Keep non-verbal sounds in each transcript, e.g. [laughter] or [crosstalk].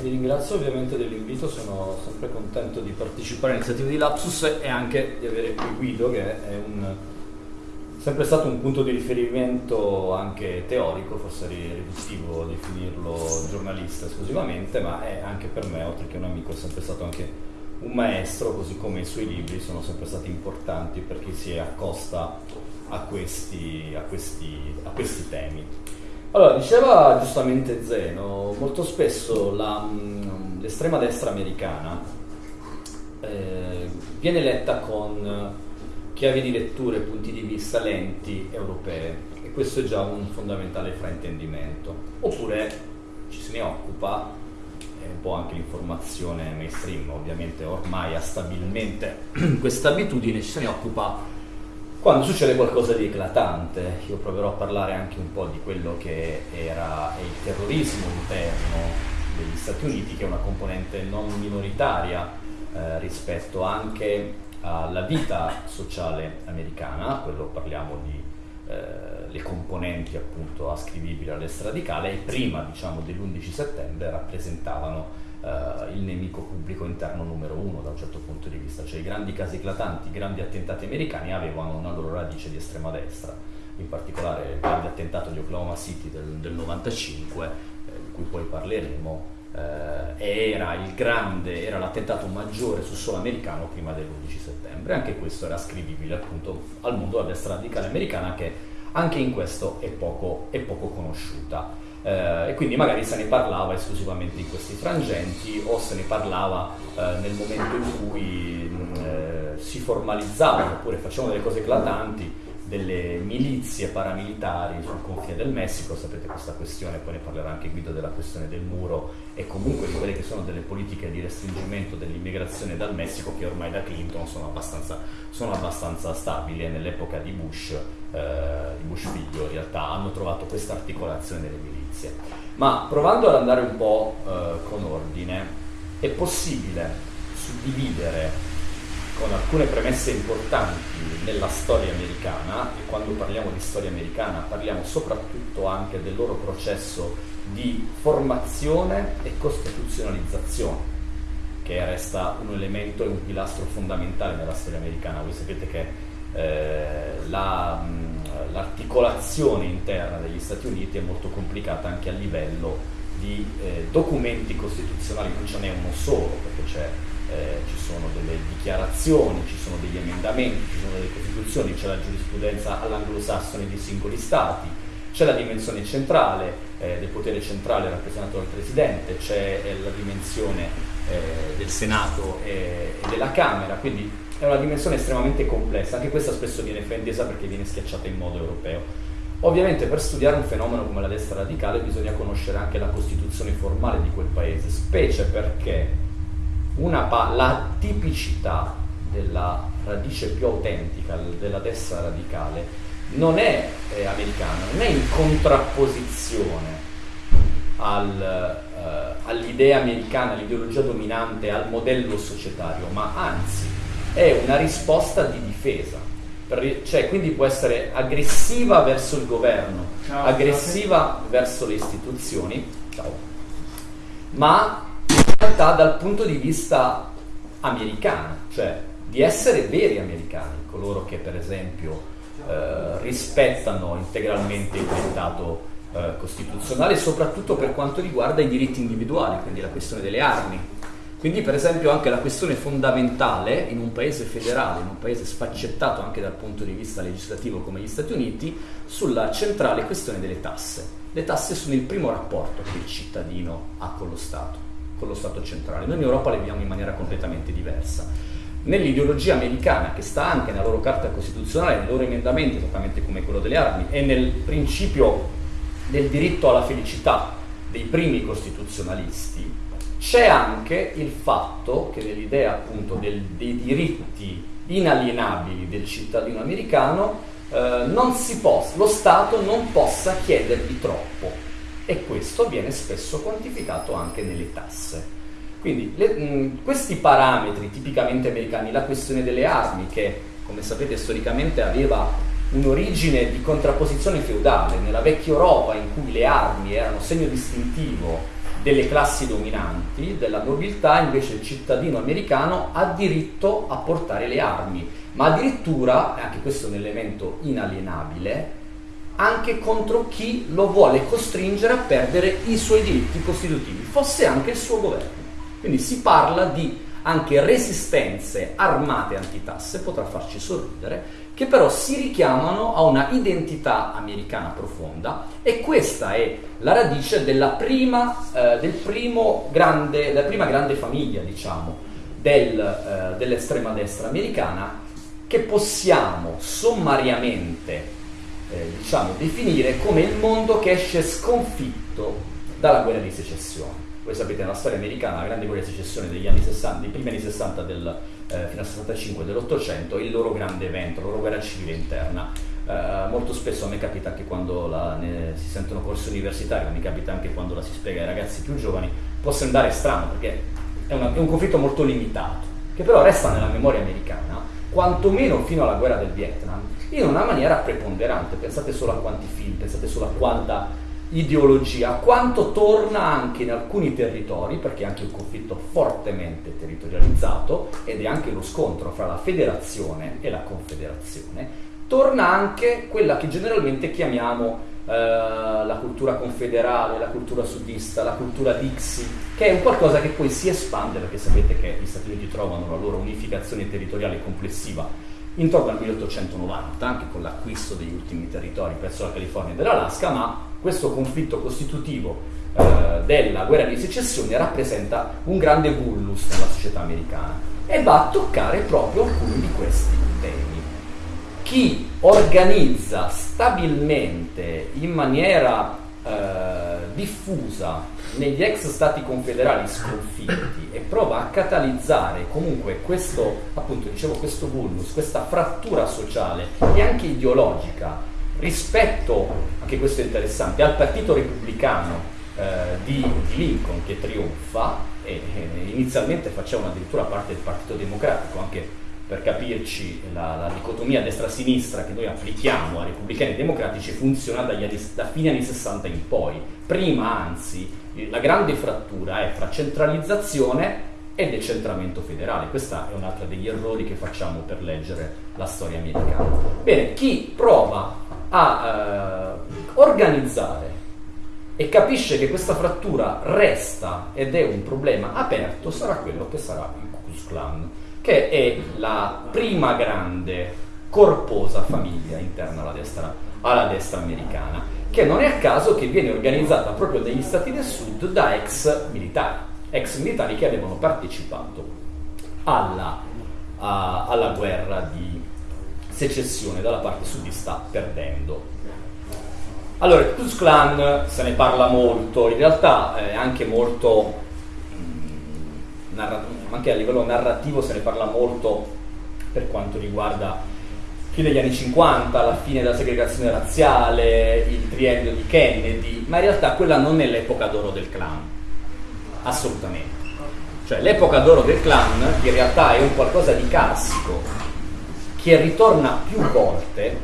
Vi ringrazio ovviamente dell'invito, sono sempre contento di partecipare all'iniziativa di Lapsus e anche di avere qui Guido che è un, sempre stato un punto di riferimento anche teorico, forse è riduttivo definirlo giornalista esclusivamente, ma è anche per me, oltre che un amico, è sempre stato anche un maestro, così come i suoi libri sono sempre stati importanti per chi si accosta a questi, a questi, a questi temi. Allora, diceva giustamente Zeno, molto spesso la, mm, l'estrema destra americana eh, viene letta con chiavi di lettura e punti di vista lenti europee e questo è già un fondamentale fraintendimento. Oppure ci se ne occupa, è un po' anche l'informazione mainstream, ovviamente ormai ha stabilmente [clears throat] questa abitudine, ci se ne occupa quando succede qualcosa di eclatante, io proverò a parlare anche un po' di quello che era il terrorismo interno degli Stati Uniti, che è una componente non minoritaria eh, rispetto anche alla vita sociale americana, quello parliamo di eh, le componenti appunto ascrivibili alla destra radicale e prima diciamo dell'11 settembre rappresentavano Uh, il nemico pubblico interno numero uno da un certo punto di vista, cioè i grandi casi eclatanti, i grandi attentati americani avevano una loro radice di estrema destra, in particolare il grande attentato di Oklahoma City del, del 95, eh, di cui poi parleremo, eh, era, grande, era l'attentato maggiore sul suolo americano prima dell'11 settembre, anche questo era ascrivibile appunto al mondo della destra radicale americana che anche in questo è poco, è poco conosciuta eh, e quindi magari se ne parlava esclusivamente in questi frangenti o se ne parlava eh, nel momento in cui mh, eh, si formalizzavano oppure facevano delle cose eclatanti delle milizie paramilitari sul confine del Messico, sapete questa questione, poi ne parlerà anche Guido della questione del muro e comunque di quelle che sono delle politiche di restringimento dell'immigrazione dal Messico che ormai da Clinton sono abbastanza, sono abbastanza stabili e nell'epoca di Bush, eh, di Bush figlio in realtà hanno trovato questa articolazione delle milizie. Ma provando ad andare un po' eh, con ordine, è possibile suddividere con alcune premesse importanti nella storia americana e quando parliamo di storia americana parliamo soprattutto anche del loro processo di formazione e costituzionalizzazione che resta un elemento e un pilastro fondamentale nella storia americana. Voi sapete che eh, la, mh, l'articolazione interna degli Stati Uniti è molto complicata anche a livello di eh, documenti costituzionali, non ce n'è uno solo perché eh, ci sono delle dichiarazioni, ci sono degli emendamenti, ci sono delle costituzioni, c'è la giurisprudenza all'anglosassone dei singoli stati, c'è la dimensione centrale eh, del potere centrale rappresentato dal Presidente, c'è eh, la dimensione eh, del Senato e, e della Camera, quindi è una dimensione estremamente complessa, anche questa spesso viene fraintesa perché viene schiacciata in modo europeo. Ovviamente per studiare un fenomeno come la destra radicale bisogna conoscere anche la costituzione formale di quel paese, specie perché la tipicità della radice più autentica della destra radicale non è eh, americana, non è in contrapposizione al, eh, all'idea americana, all'ideologia dominante, al modello societario, ma anzi è una risposta di difesa. Per, cioè, quindi può essere aggressiva verso il governo, ciao, aggressiva ciao. verso le istituzioni, ciao, ma realtà dal punto di vista americano, cioè di essere veri americani, coloro che per esempio eh, rispettano integralmente il dettato eh, costituzionale, soprattutto per quanto riguarda i diritti individuali, quindi la questione delle armi. Quindi per esempio anche la questione fondamentale in un paese federale, in un paese sfaccettato anche dal punto di vista legislativo come gli Stati Uniti, sulla centrale questione delle tasse. Le tasse sono il primo rapporto che il cittadino ha con lo Stato con lo Stato centrale. Noi in Europa le viviamo in maniera completamente diversa. Nell'ideologia americana, che sta anche nella loro carta costituzionale, nei loro emendamenti, esattamente come quello delle armi, e nel principio del diritto alla felicità dei primi costituzionalisti, c'è anche il fatto che nell'idea appunto del, dei diritti inalienabili del cittadino americano eh, possa, lo Stato non possa chiedergli troppo e questo viene spesso quantificato anche nelle tasse. Quindi le, mh, questi parametri tipicamente americani, la questione delle armi che come sapete storicamente aveva un'origine di contrapposizione feudale, nella vecchia Europa in cui le armi erano segno distintivo delle classi dominanti, della nobiltà, invece il cittadino americano ha diritto a portare le armi, ma addirittura, anche questo è un elemento inalienabile, anche contro chi lo vuole costringere a perdere i suoi diritti costitutivi, fosse anche il suo governo. Quindi si parla di anche resistenze armate antitasse, potrà farci sorridere, che però si richiamano a una identità americana profonda e questa è la radice della prima, eh, del grande, della prima grande famiglia, diciamo, del, eh, dell'estrema destra americana che possiamo sommariamente eh, diciamo, definire come il mondo che esce sconfitto dalla guerra di secessione. Voi sapete nella storia americana la grande guerra di secessione degli anni 60, dei primi anni 60 del, eh, fino al 65 dell'Ottocento, il loro grande evento, la loro guerra civile interna. Eh, molto spesso a me capita anche quando la, ne, si sentono corsi universitari, ma mi capita anche quando la si spiega ai ragazzi più giovani, può sembrare strano perché è, una, è un conflitto molto limitato, che però resta nella memoria americana, quantomeno fino alla guerra del Vietnam, in una maniera preponderante. Pensate solo a quanti film, pensate solo a quanta ideologia, quanto torna anche in alcuni territori, perché è anche un conflitto fortemente territorializzato ed è anche lo scontro fra la federazione e la confederazione, torna anche quella che generalmente chiamiamo eh, la cultura confederale, la cultura sudista, la cultura Dixie, che è un qualcosa che poi si espande, perché sapete che gli Stati Uniti trovano la loro unificazione territoriale complessiva intorno al 1890, anche con l'acquisto degli ultimi territori presso la California e dell'Alaska, ma questo conflitto costitutivo eh, della guerra di secessione rappresenta un grande vulnus nella società americana e va a toccare proprio alcuni di questi temi. Chi organizza stabilmente in maniera eh, diffusa negli ex stati confederali sconfitti e prova a catalizzare comunque questo, appunto, dicevo, questo vulnus, questa frattura sociale e anche ideologica rispetto, anche questo è interessante, al partito repubblicano eh, di, Lincoln che trionfa e eh, inizialmente facevano addirittura parte del Partito Democratico, anche per capirci la, la dicotomia destra-sinistra che noi applichiamo a repubblicani e democratici funziona anni, da fine anni 60 in poi. Prima, anzi, la grande frattura è fra centralizzazione e decentramento federale. Questo è un altro degli errori che facciamo per leggere la storia americana. Bene, chi prova a eh, organizzare e capisce che questa frattura resta ed è un problema aperto sarà quello che sarà il Ku Klux che è la prima grande corposa famiglia interna alla destra, alla destra americana, che non è a caso che viene organizzata proprio negli Stati del Sud da ex militari, ex militari che avevano partecipato alla, a, alla guerra di secessione dalla parte sudista perdendo. Allora, il Klux Klan se ne parla molto, in realtà è anche molto, mh, mm, anche a livello narrativo se ne parla molto per quanto riguarda fine degli anni 50, la fine della segregazione razziale, il triennio di Kennedy, ma in realtà quella non è l'epoca d'oro del clan, assolutamente. Cioè l'epoca d'oro del clan in realtà è un qualcosa di classico, che ritorna più volte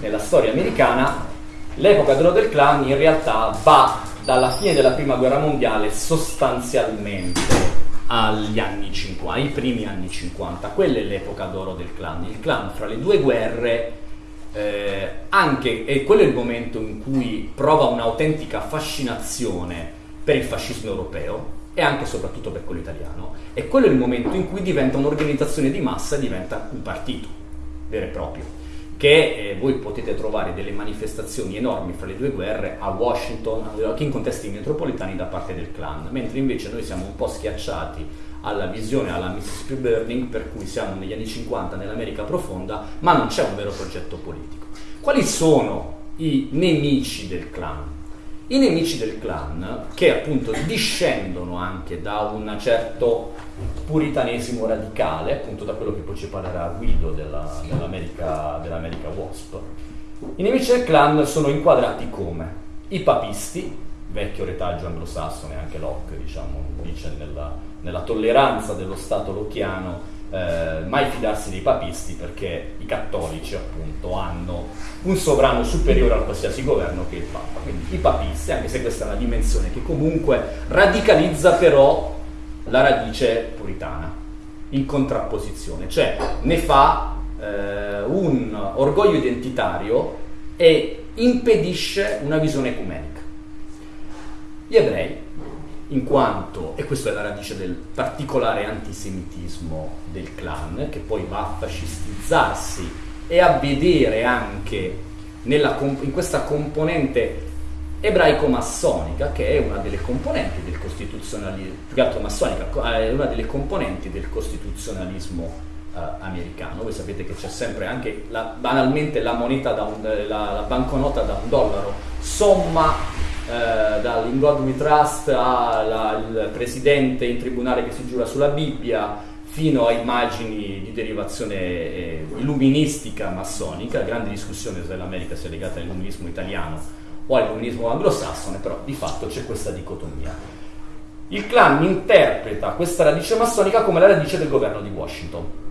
nella storia americana, l'epoca d'oro del clan in realtà va dalla fine della prima guerra mondiale sostanzialmente agli anni 50, ai primi anni 50. Quella è l'epoca d'oro del clan. Il clan fra le due guerre eh, anche, e quello è il momento in cui prova un'autentica fascinazione per il fascismo europeo e anche e soprattutto per quello italiano, e quello è il momento in cui diventa un'organizzazione di massa e diventa un partito vero e proprio, che eh, voi potete trovare delle manifestazioni enormi fra le due guerre a Washington, anche in contesti metropolitani da parte del clan, mentre invece noi siamo un po' schiacciati alla visione, alla Mississippi Burning, per cui siamo negli anni 50 nell'America profonda, ma non c'è un vero progetto politico. Quali sono i nemici del clan? I nemici del clan, che appunto discendono anche da un certo puritanesimo radicale, appunto da quello che poi ci parlerà Guido della, dell'America, dell'America Wasp, i nemici del clan sono inquadrati come? I papisti, vecchio retaggio anglosassone, anche Locke diciamo, dice nella, nella tolleranza dello Stato locchiano eh, mai fidarsi dei papisti perché i cattolici appunto hanno un sovrano superiore a qualsiasi governo che è il Papa. Quindi i papisti, anche se questa è una dimensione che comunque radicalizza però la radice puritana in contrapposizione, cioè ne fa eh, un orgoglio identitario e impedisce una visione ecumenica. Gli ebrei in quanto, e questa è la radice del particolare antisemitismo del clan, che poi va a fascistizzarsi e a vedere anche nella, in questa componente ebraico-massonica, che è una delle componenti del costituzionalismo, più che altro massonica, è una delle componenti del costituzionalismo eh, americano. Voi sapete che c'è sempre anche la, banalmente la moneta da un, la, la banconota da un dollaro, somma eh, dall'In God We Trust al presidente in tribunale che si giura sulla Bibbia fino a immagini di derivazione eh, illuministica massonica, grande discussione se l'America sia legata all'illuminismo italiano o all'illuminismo anglosassone, però di fatto c'è questa dicotomia. Il clan interpreta questa radice massonica come la radice del governo di Washington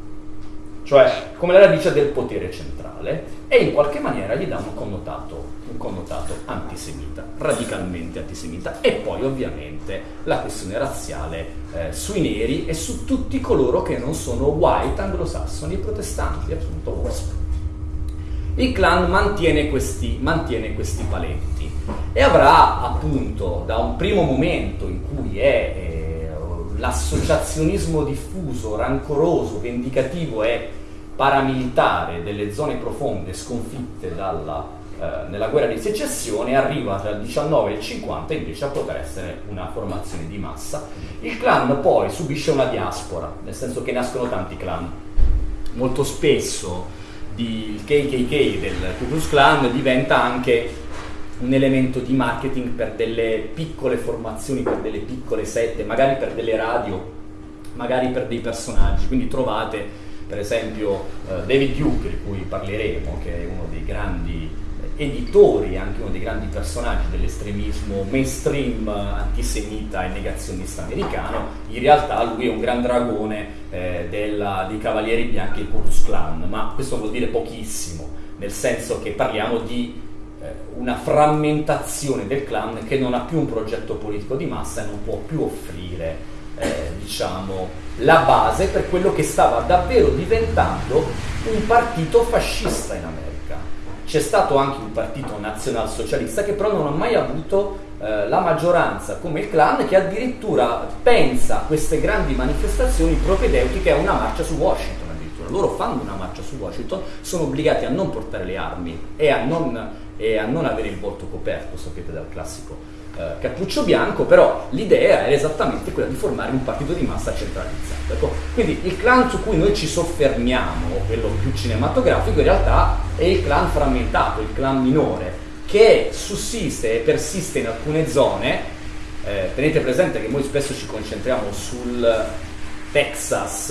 cioè come la radice del potere centrale, e in qualche maniera gli dà un connotato, un connotato antisemita, radicalmente antisemita, e poi ovviamente la questione razziale eh, sui neri e su tutti coloro che non sono white, anglosassoni, protestanti, appunto WASP. Il clan mantiene questi, mantiene questi paletti e avrà appunto da un primo momento in cui è eh, l'associazionismo diffuso, rancoroso, vendicativo e paramilitare delle zone profonde sconfitte dalla, eh, nella guerra di secessione arriva tra il 19 e il 50 invece a poter essere una formazione di massa. Il clan poi subisce una diaspora, nel senso che nascono tanti clan. Molto spesso il KKK del Ku Klan diventa anche un elemento di marketing per delle piccole formazioni, per delle piccole sette, magari per delle radio, magari per dei personaggi. Quindi trovate per esempio eh, David Duke, di cui parleremo, che è uno dei grandi eh, editori, anche uno dei grandi personaggi dell'estremismo mainstream antisemita e negazionista americano, in realtà lui è un gran dragone eh, della, dei Cavalieri Bianchi Ku Klux Klan, ma questo vuol dire pochissimo, nel senso che parliamo di eh, una frammentazione del clan che non ha più un progetto politico di massa e non può più offrire eh, diciamo, la base per quello che stava davvero diventando un partito fascista in America. C'è stato anche un partito nazionalsocialista che però non ha mai avuto eh, la maggioranza come il clan che addirittura pensa a queste grandi manifestazioni propedeutiche a una marcia su Washington addirittura. Loro fanno una marcia su Washington, sono obbligati a non portare le armi e a non, e a non avere il volto coperto, sapete dal classico eh, cappuccio bianco, però l'idea era esattamente quella di formare un partito di massa centralizzato. Ecco, quindi il clan su cui noi ci soffermiamo, quello più cinematografico, in realtà è il clan frammentato, il clan minore, che sussiste e persiste in alcune zone. Eh, tenete presente che noi spesso ci concentriamo sul Texas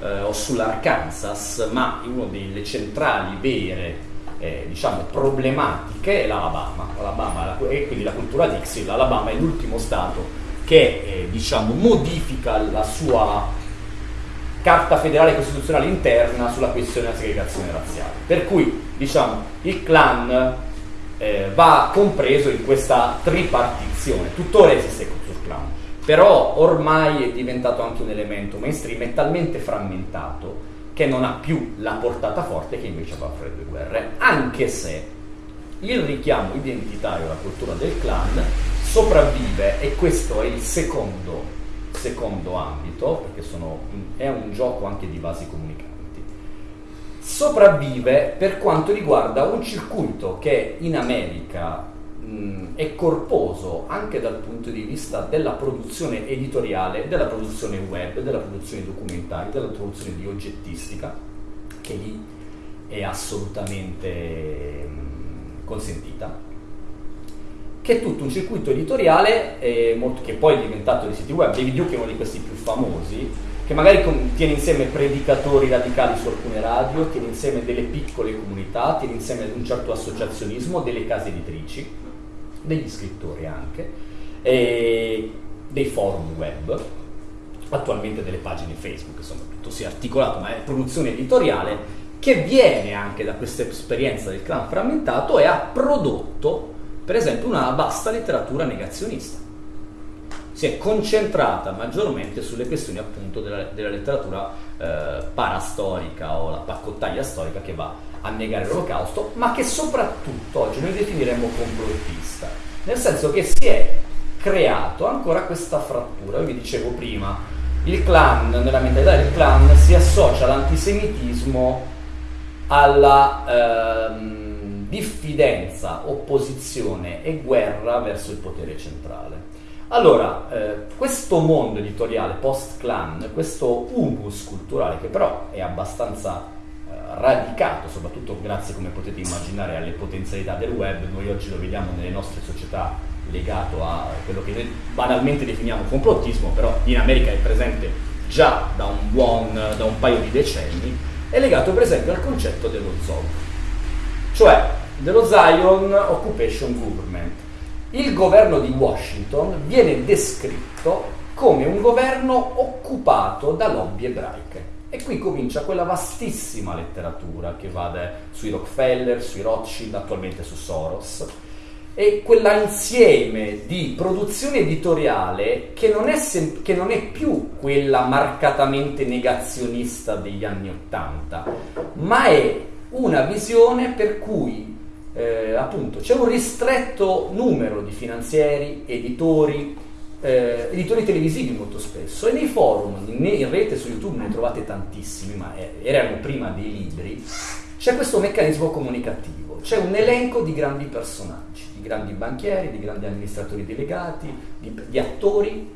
eh, o sull'Arkansas, ma una delle centrali vere eh, diciamo, problematiche è l'Alabama, l'Alabama e quindi la cultura Dixie, l'Alabama è l'ultimo stato che eh, diciamo, modifica la sua carta federale costituzionale interna sulla questione della segregazione razziale. Per cui diciamo, il clan eh, va compreso in questa tripartizione, tuttora esiste il clan, però ormai è diventato anche un elemento mainstream, è talmente frammentato che non ha più la portata forte che invece aveva fra le due guerre, anche se il richiamo identitario alla cultura del clan sopravvive e questo è il secondo, secondo ambito, perché sono, è un gioco anche di vasi comunicanti. Sopravvive per quanto riguarda un circuito che in America mh, è corposo anche dal punto di vista della produzione editoriale, della produzione web, della produzione documentaria, della produzione di oggettistica, che lì è assolutamente mh, consentita che è tutto un circuito editoriale eh, molto, che poi è diventato di siti web. David Duke è uno di questi più famosi, che magari tiene insieme predicatori radicali su alcune radio, tiene insieme delle piccole comunità, tiene insieme un certo associazionismo, delle case editrici degli scrittori anche, dei forum web attualmente delle pagine Facebook, insomma tutto si è articolato, ma è produzione editoriale che viene anche da questa esperienza del clan frammentato e ha prodotto per esempio una vasta letteratura negazionista. Si è concentrata maggiormente sulle questioni appunto della, della letteratura eh, parastorica o la paccottaglia storica che va a negare l'olocausto, ma che soprattutto oggi noi definiremmo complottista, nel senso che si è creato ancora questa frattura. Io vi dicevo prima, il clan, nella mentalità del clan, si associa all'antisemitismo alla ehm, diffidenza, opposizione e guerra verso il potere centrale. Allora, eh, questo mondo editoriale post-clan, questo humus culturale, che però è abbastanza eh, radicato, soprattutto grazie, come potete immaginare, alle potenzialità del web, noi oggi lo vediamo nelle nostre società legato a quello che noi banalmente definiamo complottismo, però in America è presente già da un, buon, da un paio di decenni, è legato per esempio al concetto dello ZOG, cioè dello Zion Occupation Government. Il governo di Washington viene descritto come un governo occupato da lobby ebraiche. E qui comincia quella vastissima letteratura che va sui Rockefeller, sui Rothschild, attualmente su Soros, e quell'insieme di produzione editoriale che non, è sem- che non, è più quella marcatamente negazionista degli anni Ottanta, ma è una visione per cui eh, appunto c'è un ristretto numero di finanzieri, editori, eh, editori televisivi molto spesso e nei forum, in, in rete su YouTube ne trovate tantissimi, ma eh, erano prima dei libri, c'è questo meccanismo comunicativo, c'è un elenco di grandi personaggi grandi banchieri, di grandi amministratori delegati, di, di attori,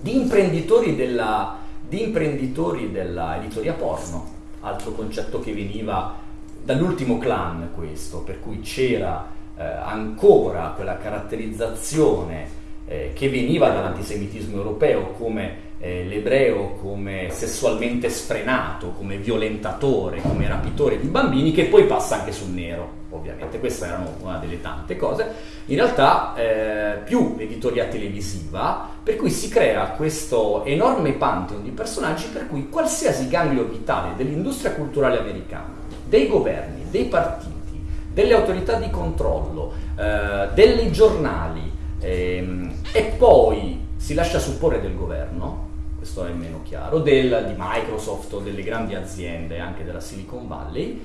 di imprenditori, della, di imprenditori della porno, altro concetto che veniva dall'ultimo clan questo, per cui c'era eh, ancora quella caratterizzazione eh, che veniva dall'antisemitismo europeo come eh, l'ebreo come sessualmente sfrenato, come violentatore, come rapitore di bambini, che poi passa anche sul nero, ovviamente. Questa era una delle tante cose. In realtà eh, più editoria televisiva, per cui si crea questo enorme pantheon di personaggi per cui qualsiasi ganglio vitale dell'industria culturale americana, dei governi, dei partiti, delle autorità di controllo, eh, dei giornali, ehm, e poi si lascia supporre del governo, questo è meno chiaro, del, di Microsoft o delle grandi aziende, anche della Silicon Valley,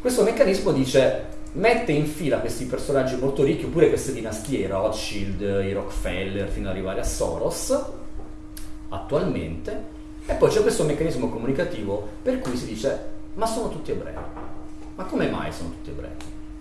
questo meccanismo dice mette in fila questi personaggi molto ricchi, oppure queste dinastie, Rothschild, i Rockefeller, fino ad arrivare a Soros, attualmente, e poi c'è questo meccanismo comunicativo per cui si dice ma sono tutti ebrei. Ma come mai sono tutti ebrei?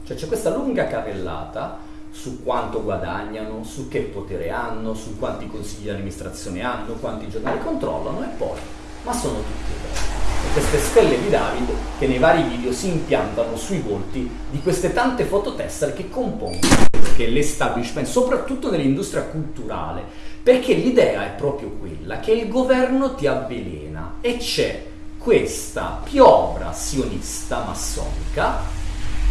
Cioè c'è questa lunga carrellata su quanto guadagnano, su che potere hanno, su quanti consigli di amministrazione hanno, quanti giornali controllano e poi, ma sono tutti ebrei. E queste stelle di Davide che nei vari video si impiantano sui volti di queste tante fototessere che compongono che l'establishment, soprattutto nell'industria culturale, perché l'idea è proprio quella che il governo ti avvelena e c'è questa piovra sionista massonica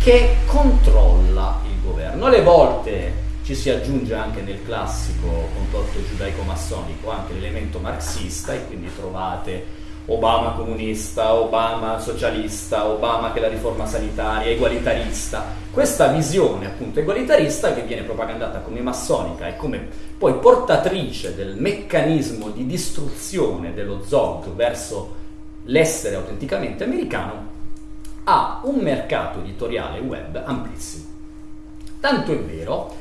che controlla il governo. Alle volte ci si aggiunge anche nel classico complotto giudaico-massonico anche l'elemento marxista e quindi trovate Obama comunista, Obama socialista, Obama che la riforma sanitaria, egualitarista. Questa visione appunto egualitarista che viene propagandata come massonica e come poi portatrice del meccanismo di distruzione dello ZOG verso l'essere autenticamente americano ha un mercato editoriale web amplissimo. Tanto è vero,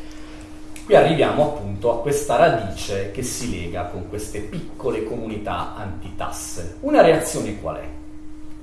qui arriviamo appunto a questa radice che si lega con queste piccole comunità antitasse. Una reazione qual è?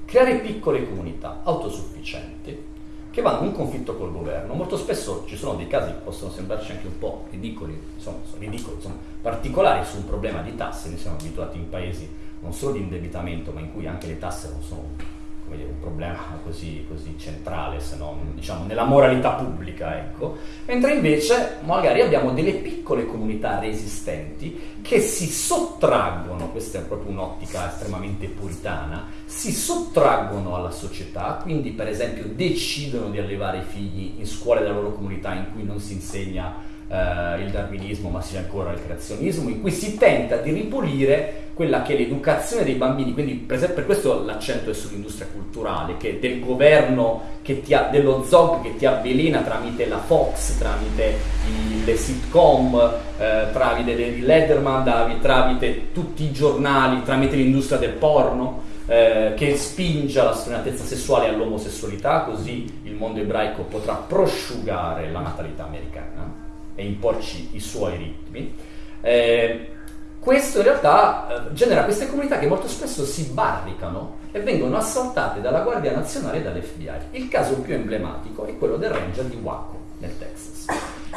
Creare piccole comunità autosufficienti che vanno in conflitto col governo. Molto spesso ci sono dei casi che possono sembrarci anche un po' ridicoli, insomma, ridicoli, insomma, particolari su un problema di tasse. Noi siamo abituati in paesi non solo di indebitamento, ma in cui anche le tasse non sono dire, un problema così, così, centrale, se non diciamo nella moralità pubblica, ecco. Mentre invece magari abbiamo delle piccole comunità resistenti che si sottraggono, questa è proprio un'ottica estremamente puritana, si sottraggono alla società, quindi per esempio decidono di allevare i figli in scuole della loro comunità in cui non si insegna eh, il darwinismo, ma sia ancora il creazionismo, in cui si tenta di ripulire quella che è l'educazione dei bambini, quindi per, esempio, per questo l'accento è sull'industria culturale, che del governo, che ti ha, dello ZOG che ti avvelena tramite la Fox, tramite i, le sitcom, eh, tramite David Letterman, tramite tutti i giornali, tramite l'industria del porno, eh, che spinge alla sfrenatezza sessuale all'omosessualità, così il mondo ebraico potrà prosciugare la natalità americana e imporci i suoi ritmi. Eh, questo in realtà eh, genera queste comunità che molto spesso si barricano e vengono assaltate dalla Guardia Nazionale e dall'FBI. Il caso più emblematico è quello del ranger di Waco, nel Texas,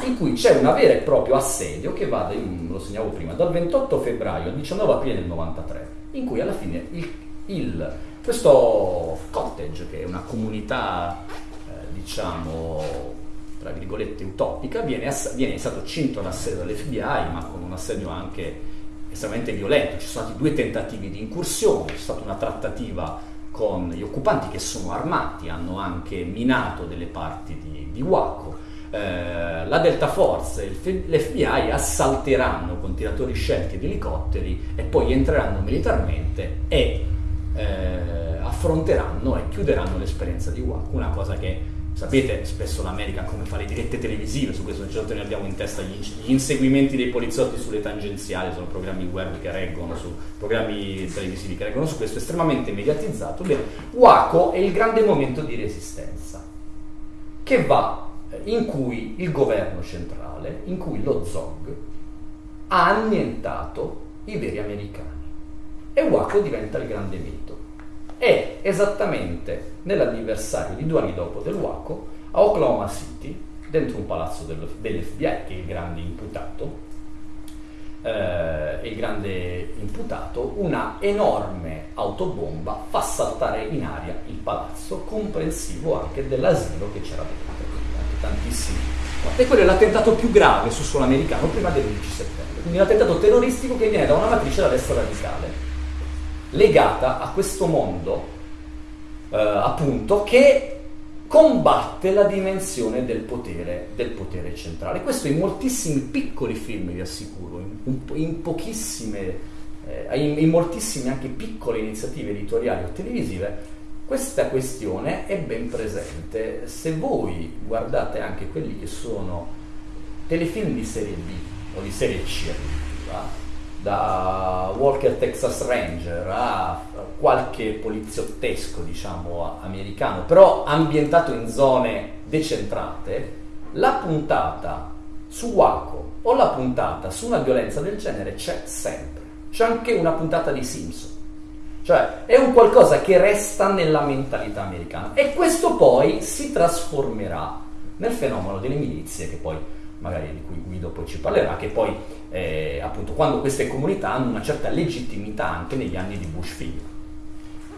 in cui c'è un vero e proprio assedio che va, lo segnavo prima, dal 28 febbraio al 19 aprile del 93, in cui alla fine il, il, questo cottage, che è una comunità, eh, diciamo, tra virgolette utopica, viene, ass- viene stato cinto l'assedio dall'FBI, ma con un assedio anche estremamente violento, ci sono stati due tentativi di incursione, c'è stata una trattativa con gli occupanti che sono armati, hanno anche minato delle parti di, di Waco. Eh, la Delta Force e l'FBI assalteranno con tiratori scelti ed elicotteri e poi entreranno militarmente e eh, affronteranno e chiuderanno l'esperienza di Waco, una cosa che Sapete spesso l'America come fa le dirette televisive, su questo certo ne abbiamo in testa gli, gli, inseguimenti dei poliziotti sulle tangenziali, sono programmi web che reggono su programmi televisivi che reggono su questo, estremamente mediatizzato. Bene, Waco è il grande momento di resistenza che va in cui il governo centrale, in cui lo ZOG ha annientato i veri americani. E Waco diventa il grande mito è esattamente nell'anniversario di due anni dopo del Waco a Oklahoma City, dentro un palazzo dell'FBI, che è il grande imputato, eh, il grande imputato, una enorme autobomba fa saltare in aria il palazzo, comprensivo anche dell'asilo che c'era dentro, tantissimi. E quello è l'attentato più grave sul suolo americano prima dell'11 settembre, quindi un attentato terroristico che viene da una matrice da destra radicale legata a questo mondo, eh, appunto, che combatte la dimensione del potere, del potere, centrale. Questo in moltissimi piccoli film, vi assicuro, in, in pochissime, eh, in, in moltissime anche piccole iniziative editoriali o televisive, questa questione è ben presente. Se voi guardate anche quelli che sono telefilm di serie B o di serie C addirittura, da Walker Texas Ranger a qualche poliziottesco, diciamo, americano, però ambientato in zone decentrate, la puntata su Waco o la puntata su una violenza del genere c'è sempre. C'è anche una puntata di Simpson. Cioè, è un qualcosa che resta nella mentalità americana e questo poi si trasformerà nel fenomeno delle milizie che poi magari di cui Guido poi ci parlerà, che poi eh, appunto quando queste comunità hanno una certa legittimità anche negli anni di Bush figlio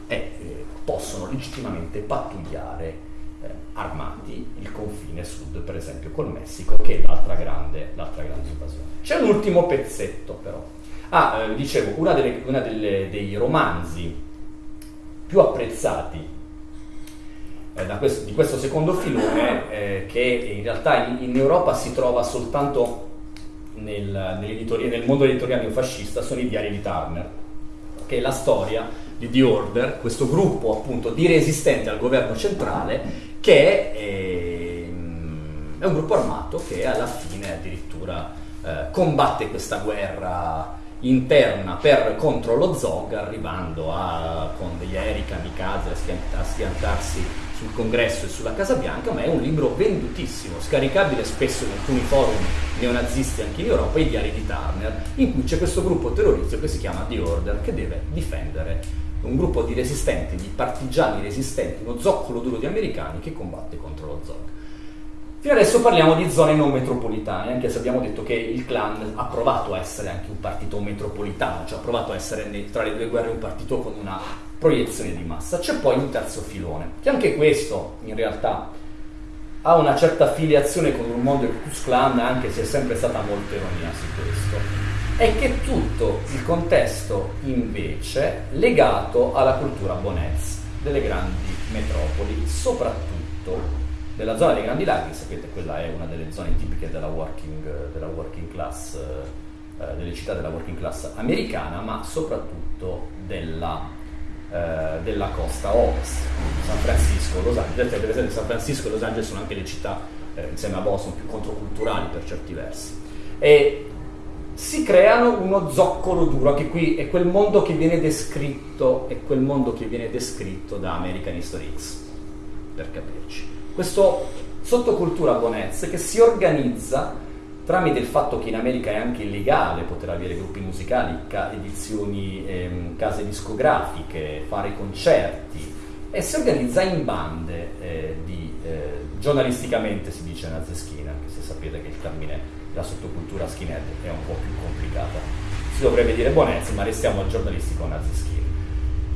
e eh, possono legittimamente pattugliare eh, armati il confine sud, per esempio col Messico, che è l'altra grande, l'altra grande invasione. C'è un ultimo pezzetto però. Ah, eh, dicevo, delle, dei romanzi più apprezzati eh, questo, di questo secondo filone eh, che in realtà in, in, Europa si trova soltanto nel, nel mondo editoriale neofascista sono i diari di Turner, che è la storia di The Order, questo gruppo appunto di resistenti al governo centrale che è, ehm, è un gruppo armato che alla fine addirittura eh, combatte questa guerra interna per, contro lo Zog arrivando a, con degli aerei kamikaze a schiantarsi sul congresso e sulla Casa Bianca, ma è un libro vendutissimo, scaricabile spesso in alcuni forum neonazisti anche in Europa, i diari di Turner, in cui c'è questo gruppo terroristico che si chiama The Order, che deve difendere un gruppo di resistenti, di partigiani resistenti, uno zoccolo duro di americani che combatte contro lo Zog. Fino adesso parliamo di zone non metropolitane, anche se abbiamo detto che il clan ha provato a essere anche un partito metropolitano, cioè ha provato a essere tra le due guerre un partito con una proiezione di massa. C'è poi un terzo filone, che anche questo in realtà ha una certa affiliazione con il mondo del Klux Klan, anche se è sempre stata molto ironia su questo, è che tutto il contesto invece legato alla cultura bonez delle grandi metropoli, soprattutto della zona dei Grandi Laghi, sapete quella è una delle zone tipiche della working, della working class, eh, delle città della working class americana, ma soprattutto della, eh, della costa ovest, San Francisco, Los Angeles. Per esempio San Francisco e Los Angeles sono anche le città, eh, insieme a Boston, più controculturali per certi versi. E si creano uno zoccolo duro, anche qui è quel mondo che viene descritto, è quel mondo che viene descritto da American History X, per capirci. Questo sottocultura bonez che si organizza tramite il fatto che in America è anche illegale poter avere gruppi musicali, ca- edizioni, ehm, case discografiche, fare concerti e si organizza in bande eh, di, eh, giornalisticamente si dice nazeschina, anche se sapete che il termine la sottocultura skinhead è un po' più complicata. Si dovrebbe dire buonezza, ma restiamo al giornalistico nazi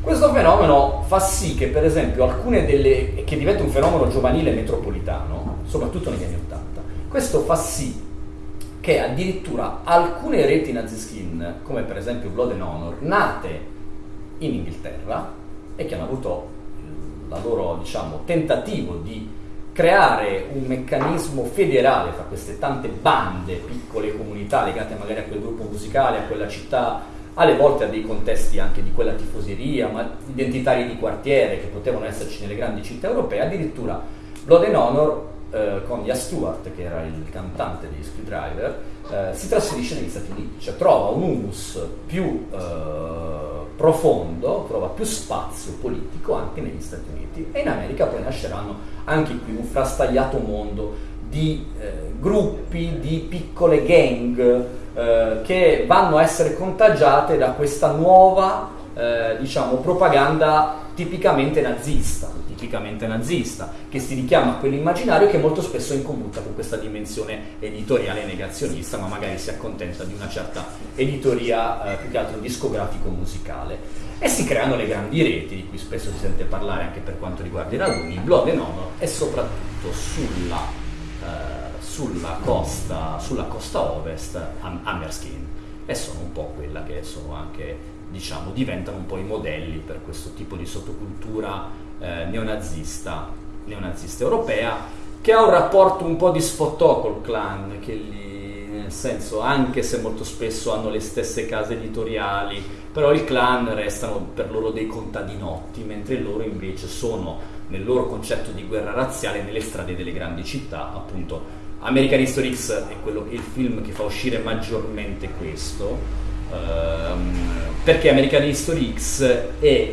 Questo fenomeno fa sì che, per esempio, alcune delle. che diventa un fenomeno giovanile metropolitano, soprattutto negli anni Ottanta, questo fa sì che addirittura alcune reti naziskin, come per esempio Blood and Honor, nate in Inghilterra e che hanno avuto il loro diciamo, tentativo di creare un meccanismo federale fra queste tante bande, piccole comunità legate magari a quel gruppo musicale, a quella città, alle volte a dei contesti anche di quella tifoseria, ma identitari di quartiere che potevano esserci nelle grandi città europee, addirittura Blood and Honor eh, con Ia Stewart, che era il cantante di Screwdriver, eh, si trasferisce negli Stati Uniti, cioè trova un humus più eh, profondo, trova più spazio politico anche negli Stati Uniti. E in America poi nasceranno anche qui un frastagliato mondo di eh, gruppi, di piccole gang eh, che vanno a essere contagiate da questa nuova eh, diciamo, propaganda tipicamente nazista, tipicamente nazista, che si richiama a quell'immaginario che molto spesso è in commutta con questa dimensione editoriale negazionista, ma magari si accontenta di una certa editoria eh, più che altro discografico-musicale. E si creano le grandi reti di cui spesso si sente parlare anche per quanto riguarda i raduni, Blood and Honor e soprattutto sulla, sulla, costa, sulla costa ovest Hammerskin e sono un po' quella che sono anche diciamo diventano un po' i modelli per questo tipo di sottocultura eh, neonazista, neonazista europea che ha un rapporto un po' di sfottò col clan che lì nel senso anche se molto spesso hanno le stesse case editoriali però i clan restano per loro dei contadinotti, mentre loro invece sono nel loro concetto di guerra razziale nelle strade delle grandi città, appunto. American History X è, quello, il film che fa uscire maggiormente questo, ehm, perché American History X è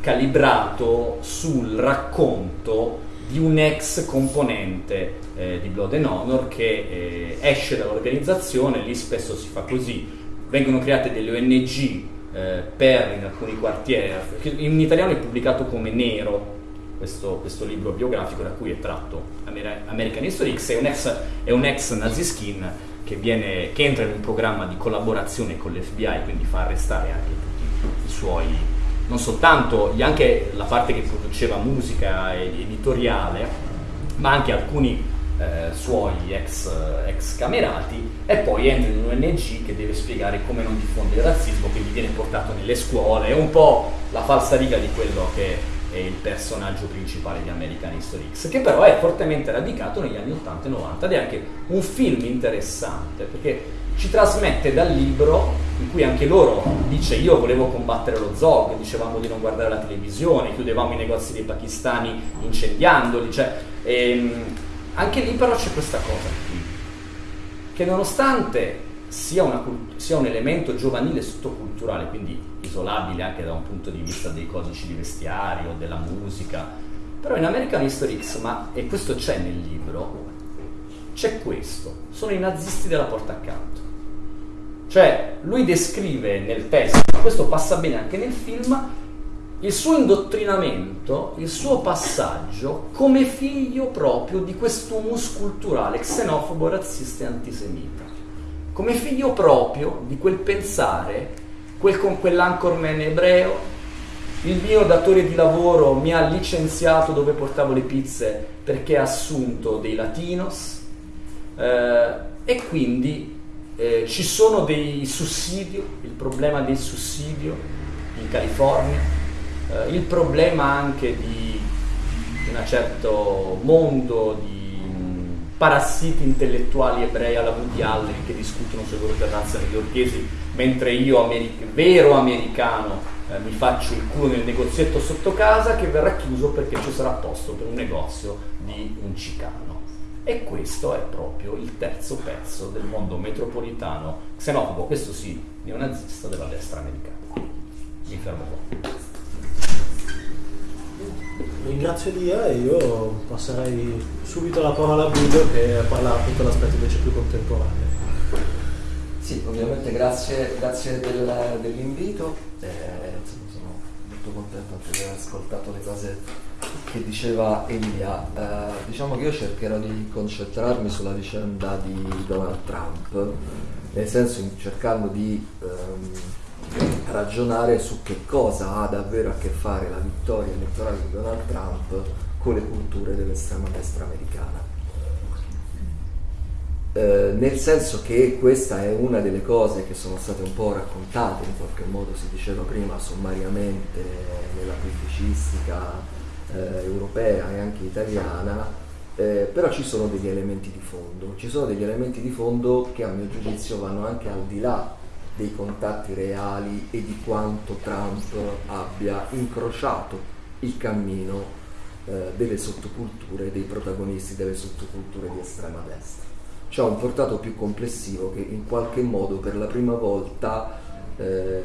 calibrato sul racconto di un ex componente eh, di Blood and Honor che eh, esce dall'organizzazione, lì spesso si fa così, vengono create delle ONG eh, per in alcuni quartieri, in italiano è pubblicato come Nero, questo, questo, libro biografico da cui è tratto American History X, è un ex, è un ex naziskin che, viene, che entra in un programma di collaborazione con l'FBI, quindi fa arrestare anche tutti i suoi, non soltanto anche la parte che produceva musica editoriale, ma anche alcuni eh, suoi ex, ex, camerati e poi entra in un ONG che deve spiegare come non diffondere il razzismo, quindi viene portato nelle scuole, è un po' la falsa riga di quello che è il personaggio principale di American History X, che però è fortemente radicato negli anni 80 e 90 ed è anche un film interessante perché ci trasmette dal libro in cui anche loro dice io volevo combattere lo zog, dicevamo di non guardare la televisione, chiudevamo i negozi dei pakistani incendiandoli, cioè, ehm, anche lì però c'è questa cosa qui, che nonostante sia, una, sia, un elemento giovanile sottoculturale, quindi isolabile anche da un punto di vista dei codici di vestiario, della musica, però in American History X, ma, e questo c'è nel libro, c'è questo, sono i nazisti della porta accanto. Cioè, lui descrive nel testo, ma questo passa bene anche nel film, il suo indottrinamento, il suo passaggio come figlio proprio di questo humus culturale xenofobo, razzista e antisemita, come figlio proprio di quel pensare, quel con quell'anchorman ebreo, il mio datore di lavoro mi ha licenziato dove portavo le pizze perché ha assunto dei latinos eh, e quindi eh, ci sono dei sussidi, il problema del sussidio in California, eh, il problema anche di un certo mondo di parassiti intellettuali ebrei alla Woody Allen che discutono loro terrazze newyorkesi, mentre io, americ- vero americano, eh, mi faccio il culo nel negozietto sotto casa che verrà chiuso perché ci sarà posto per un negozio di un cicano. E questo è proprio il terzo pezzo del mondo metropolitano xenofobo, questo sì, neonazista della destra americana. Mi fermo qua. Ringrazio Lia e io passerei subito la parola a Guido che parla appunto dell'aspetto invece più contemporaneo. Sì, ovviamente grazie, grazie del, dell'invito, eh, sono molto contento anche di aver ascoltato le cose che diceva Elia. Eh, diciamo che io cercherò di concentrarmi sulla vicenda di Donald Trump, nel senso cercando di ehm, ragionare su che cosa ha davvero a che fare la vittoria elettorale di Donald Trump con le culture dell'estrema destra americana. Eh, nel senso che questa è una delle cose che sono state un po' raccontate, in qualche modo si diceva prima sommariamente nella pubblicistica eh, europea e anche italiana, eh, però ci sono degli elementi di fondo, ci sono degli elementi di fondo che a mio giudizio vanno anche al di là dei contatti reali e di quanto Trump abbia incrociato il cammino eh, delle sottoculture, dei protagonisti delle sottoculture di estrema destra. C'è un portato più complessivo che in qualche modo per la prima volta eh,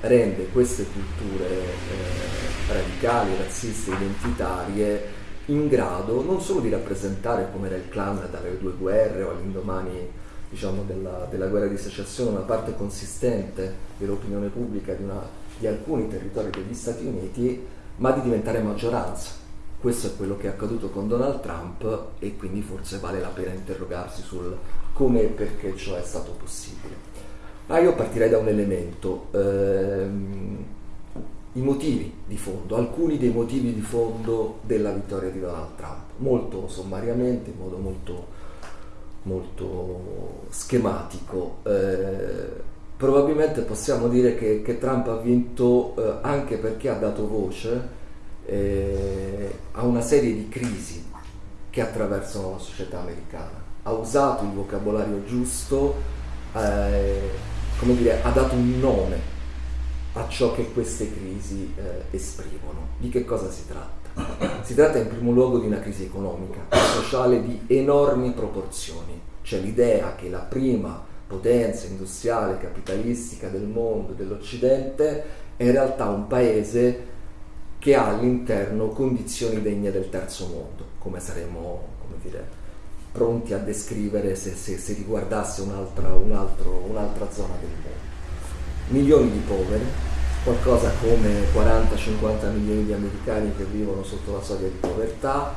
rende queste culture eh, radicali, razziste, identitarie in grado non solo di rappresentare come era il clan dalle due guerre o all'indomani diciamo, della, della, guerra di secessione una parte consistente dell'opinione pubblica di, una, di alcuni territori degli Stati Uniti, ma di diventare maggioranza. Questo è quello che è accaduto con Donald Trump e quindi forse vale la pena interrogarsi sul come e perché ciò è stato possibile. Ma io partirei da un elemento, ehm, i motivi di fondo, alcuni dei motivi di fondo della vittoria di Donald Trump, molto sommariamente, in modo molto, molto schematico. Eh, probabilmente possiamo dire che, che Trump ha vinto eh, anche perché ha dato voce eh, a una serie di crisi che attraversano la società americana. Ha usato il vocabolario giusto, eh, come dire, ha dato un nome a ciò che queste crisi eh, esprimono. Di che cosa si tratta? Si tratta in primo luogo di una crisi economica, sociale di enormi proporzioni, cioè l'idea che la prima potenza industriale, capitalistica del mondo, dell'Occidente, è in realtà un paese che ha all'interno condizioni degne del terzo mondo, come saremmo, come dire, pronti a descrivere se, se, se riguardasse un'altra, un un'altra zona del mondo. Milioni di poveri, qualcosa come 40-50 milioni di americani che vivono sotto la soglia di povertà,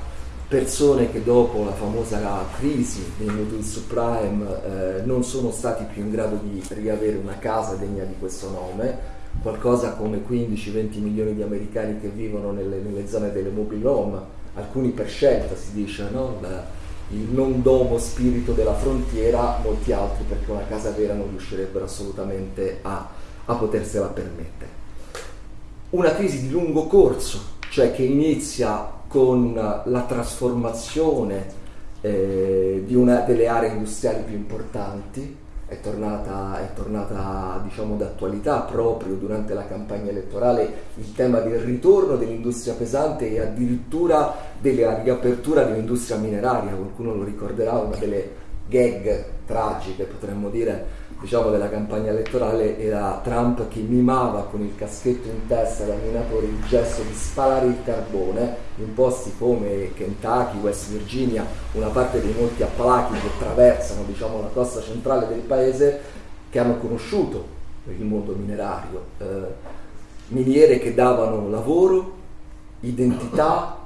persone che dopo la famosa crisi dei mutui subprime eh, non sono stati più in grado di riavere una casa degna di questo nome, qualcosa come 15-20 milioni di americani che vivono nelle, nelle, zone delle mobile home, alcuni per scelta si dice, no? La, il non domo spirito della frontiera, molti altri perché una casa vera non riuscirebbero assolutamente a, a potersela permettere. Una crisi di lungo corso, cioè che inizia con la trasformazione eh, di una delle aree industriali più importanti, è tornata, è tornata diciamo, d'attualità proprio durante la campagna elettorale il tema del ritorno dell'industria pesante e addirittura della riapertura dell'industria mineraria, qualcuno lo ricorderà, una delle gag tragiche potremmo dire diciamo, della campagna elettorale era Trump che mimava con il caschetto in testa da minatore il gesto di spalare il carbone in posti come Kentucky, West Virginia, una parte dei molti appalachi che attraversano diciamo, la costa centrale del paese che hanno conosciuto il mondo minerario, eh, miniere che davano lavoro, identità,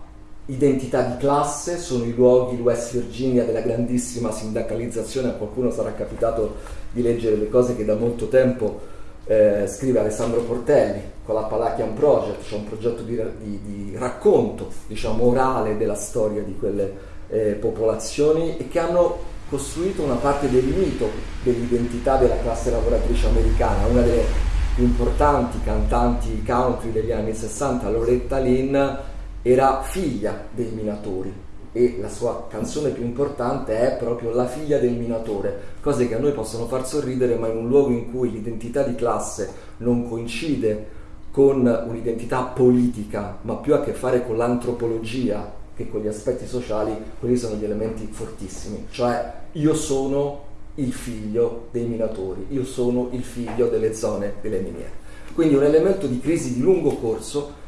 identità di classe, sono i luoghi West Virginia della grandissima sindacalizzazione, a qualcuno sarà capitato di leggere le cose che da molto tempo eh, scrive Alessandro Portelli con la Palachian Project, cioè un progetto di, di, di racconto diciamo, orale della storia di quelle eh, popolazioni e che hanno costruito una parte del mito dell'identità della classe lavoratrice americana, una delle più importanti cantanti country degli anni 60, Loretta Lynn, era figlia dei minatori e la sua canzone più importante è proprio La figlia del minatore, cose che a noi possono far sorridere, ma in un luogo in cui l'identità di classe non coincide con un'identità politica, ma più a che fare con l'antropologia che con gli aspetti sociali, quelli sono gli elementi fortissimi, cioè io sono il figlio dei minatori, io sono il figlio delle zone delle miniere. Quindi un elemento di crisi di lungo corso,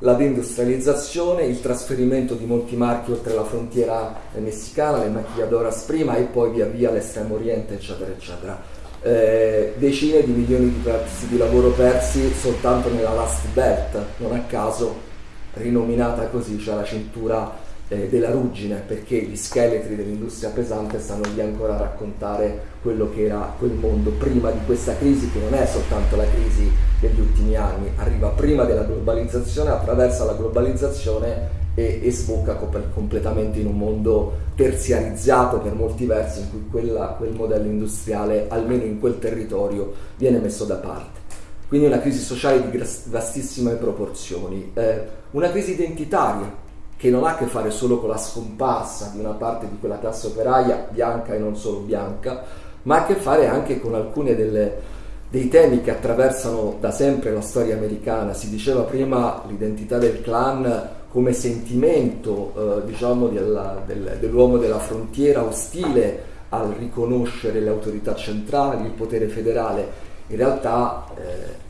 la deindustrializzazione, il trasferimento di molti marchi oltre la frontiera messicana, le maquilladoras prima e poi via via l'estremo oriente, eccetera, eccetera. Eh, decine di milioni di pezzi di lavoro persi soltanto nella Last Belt, non a caso rinominata così, cioè la cintura eh, della ruggine, perché gli scheletri dell'industria pesante stanno lì ancora a raccontare quello che era quel mondo prima di questa crisi, che non è soltanto la crisi degli ultimi anni, arriva prima della globalizzazione, attraversa la globalizzazione e, e sbocca completamente in un mondo terziarizzato per molti versi, in cui quella, quel modello industriale, almeno in quel territorio, viene messo da parte. Quindi una crisi sociale di vastissime proporzioni, eh, una crisi identitaria che non ha a che fare solo con la scomparsa di una parte di quella classe operaia bianca e non solo bianca, ma ha a che fare anche con alcuni dei temi che attraversano da sempre la storia americana. Si diceva prima l'identità del clan come sentimento eh, diciamo, della, del, dell'uomo della frontiera ostile al riconoscere le autorità centrali, il potere federale. In realtà eh,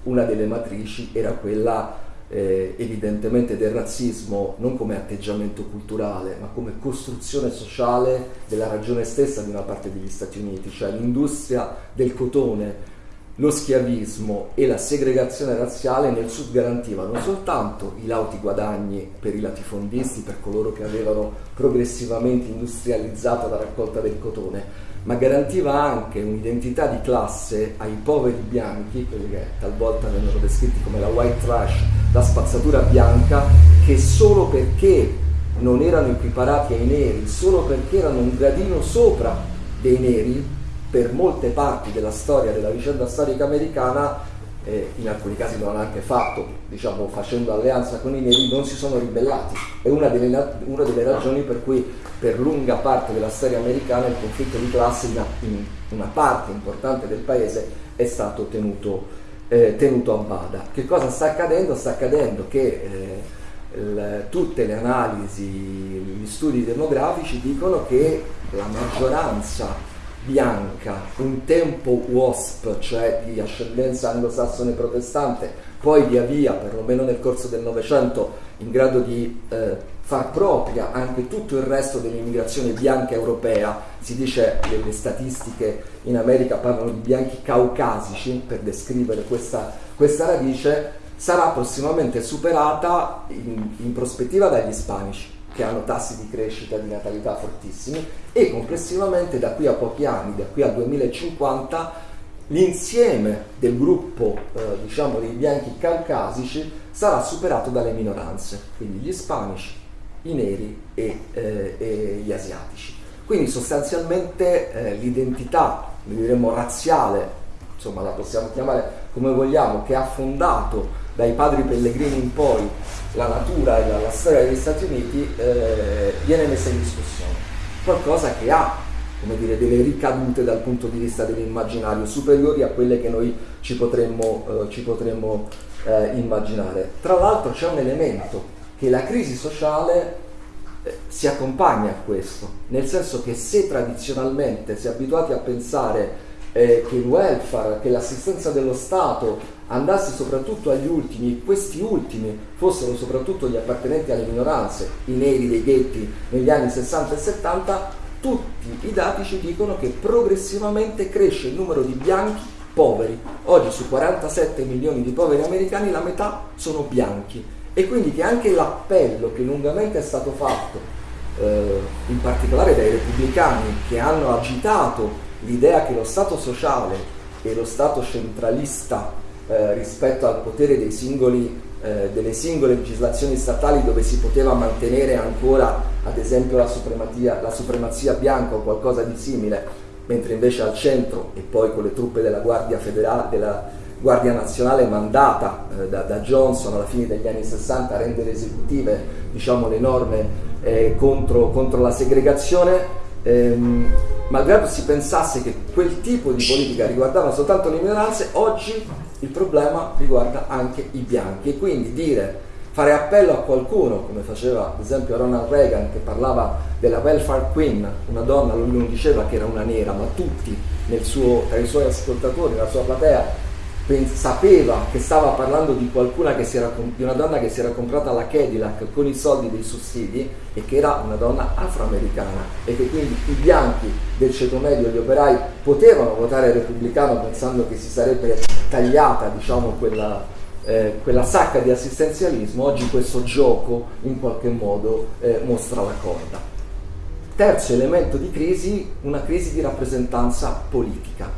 una delle matrici era quella eh, evidentemente del razzismo non come atteggiamento culturale, ma come costruzione sociale della ragione stessa di una parte degli Stati Uniti, cioè l'industria del cotone, lo schiavismo e la segregazione razziale nel sud garantivano soltanto i lauti guadagni per i latifondisti, per coloro che avevano progressivamente industrializzato la raccolta del cotone, ma garantiva anche un'identità di classe ai poveri bianchi, quelli che talvolta vengono descritti come la white trash, la spazzatura bianca, che solo perché non erano equiparati ai neri, solo perché erano un gradino sopra dei neri, per molte parti della storia, della vicenda storica americana, eh, in alcuni casi lo hanno anche fatto, diciamo, facendo alleanza con i neri, non si sono ribellati. È una delle, una delle ragioni per cui per lunga parte della storia americana il conflitto di classe in, in una parte importante del paese è stato tenuto, eh, tenuto a bada. Che cosa sta accadendo? Sta accadendo che eh, tutte le analisi, gli studi demografici dicono che la maggioranza bianca, un tempo WASP, cioè di ascendenza anglosassone protestante, poi via via, perlomeno nel corso del Novecento, in grado di eh, far propria anche tutto il resto dell'immigrazione bianca europea, si dice che le statistiche in America parlano di bianchi caucasici per descrivere questa, questa radice, sarà prossimamente superata in, in prospettiva dagli ispanici che hanno tassi di crescita di natalità fortissimi e complessivamente da qui a pochi anni, da qui al 2050, l'insieme del gruppo eh, diciamo dei bianchi caucasici sarà superato dalle minoranze, quindi gli ispanici, i neri e, eh, e gli asiatici. Quindi sostanzialmente eh, l'identità, diremmo razziale, insomma la possiamo chiamare come vogliamo, che ha fondato dai padri pellegrini in poi la natura e la, la storia degli Stati Uniti eh, viene messa in discussione. Qualcosa che ha come dire, delle ricadute dal punto di vista dell'immaginario superiori a quelle che noi ci potremmo, eh, ci potremmo eh, immaginare. Tra l'altro c'è un elemento che la crisi sociale eh, si accompagna a questo, nel senso che se tradizionalmente si è abituati a pensare eh, che il welfare, che l'assistenza dello Stato andasse soprattutto agli ultimi e questi ultimi fossero soprattutto gli appartenenti alle minoranze, i neri dei ghetti negli anni 60 e 70, tutti i dati ci dicono che progressivamente cresce il numero di bianchi poveri. Oggi su 47 milioni di poveri americani la metà sono bianchi e quindi che anche l'appello che lungamente è stato fatto, eh, in particolare dai repubblicani che hanno agitato l'idea che lo Stato sociale e lo Stato centralista eh, rispetto al potere singoli, eh, delle singole legislazioni statali dove si poteva mantenere ancora ad esempio la supremazia, la supremazia bianca o qualcosa di simile, mentre invece al centro e poi con le truppe della Guardia Federale, della, Guardia Nazionale mandata eh, da, da, Johnson alla fine degli anni 60 a rendere esecutive diciamo, le norme eh, contro, contro, la segregazione. Ehm, malgrado si pensasse che quel tipo di politica riguardava soltanto le minoranze, oggi il problema riguarda anche i bianchi. E quindi dire fare appello a qualcuno, come faceva ad esempio Ronald Reagan che parlava della welfare queen, una donna, lui non diceva che era una nera, ma tutti suo, tra i suoi ascoltatori, nella sua platea, sapeva che stava parlando di, era, di una donna che si era comprata la Cadillac con i soldi dei sussidi e che era una donna afroamericana e che quindi i bianchi del ceto medio, gli operai, potevano votare repubblicano pensando che si sarebbe tagliata diciamo, quella, eh, quella sacca di assistenzialismo, oggi questo gioco in qualche modo eh, mostra la corda. Terzo elemento di crisi, una crisi di rappresentanza politica.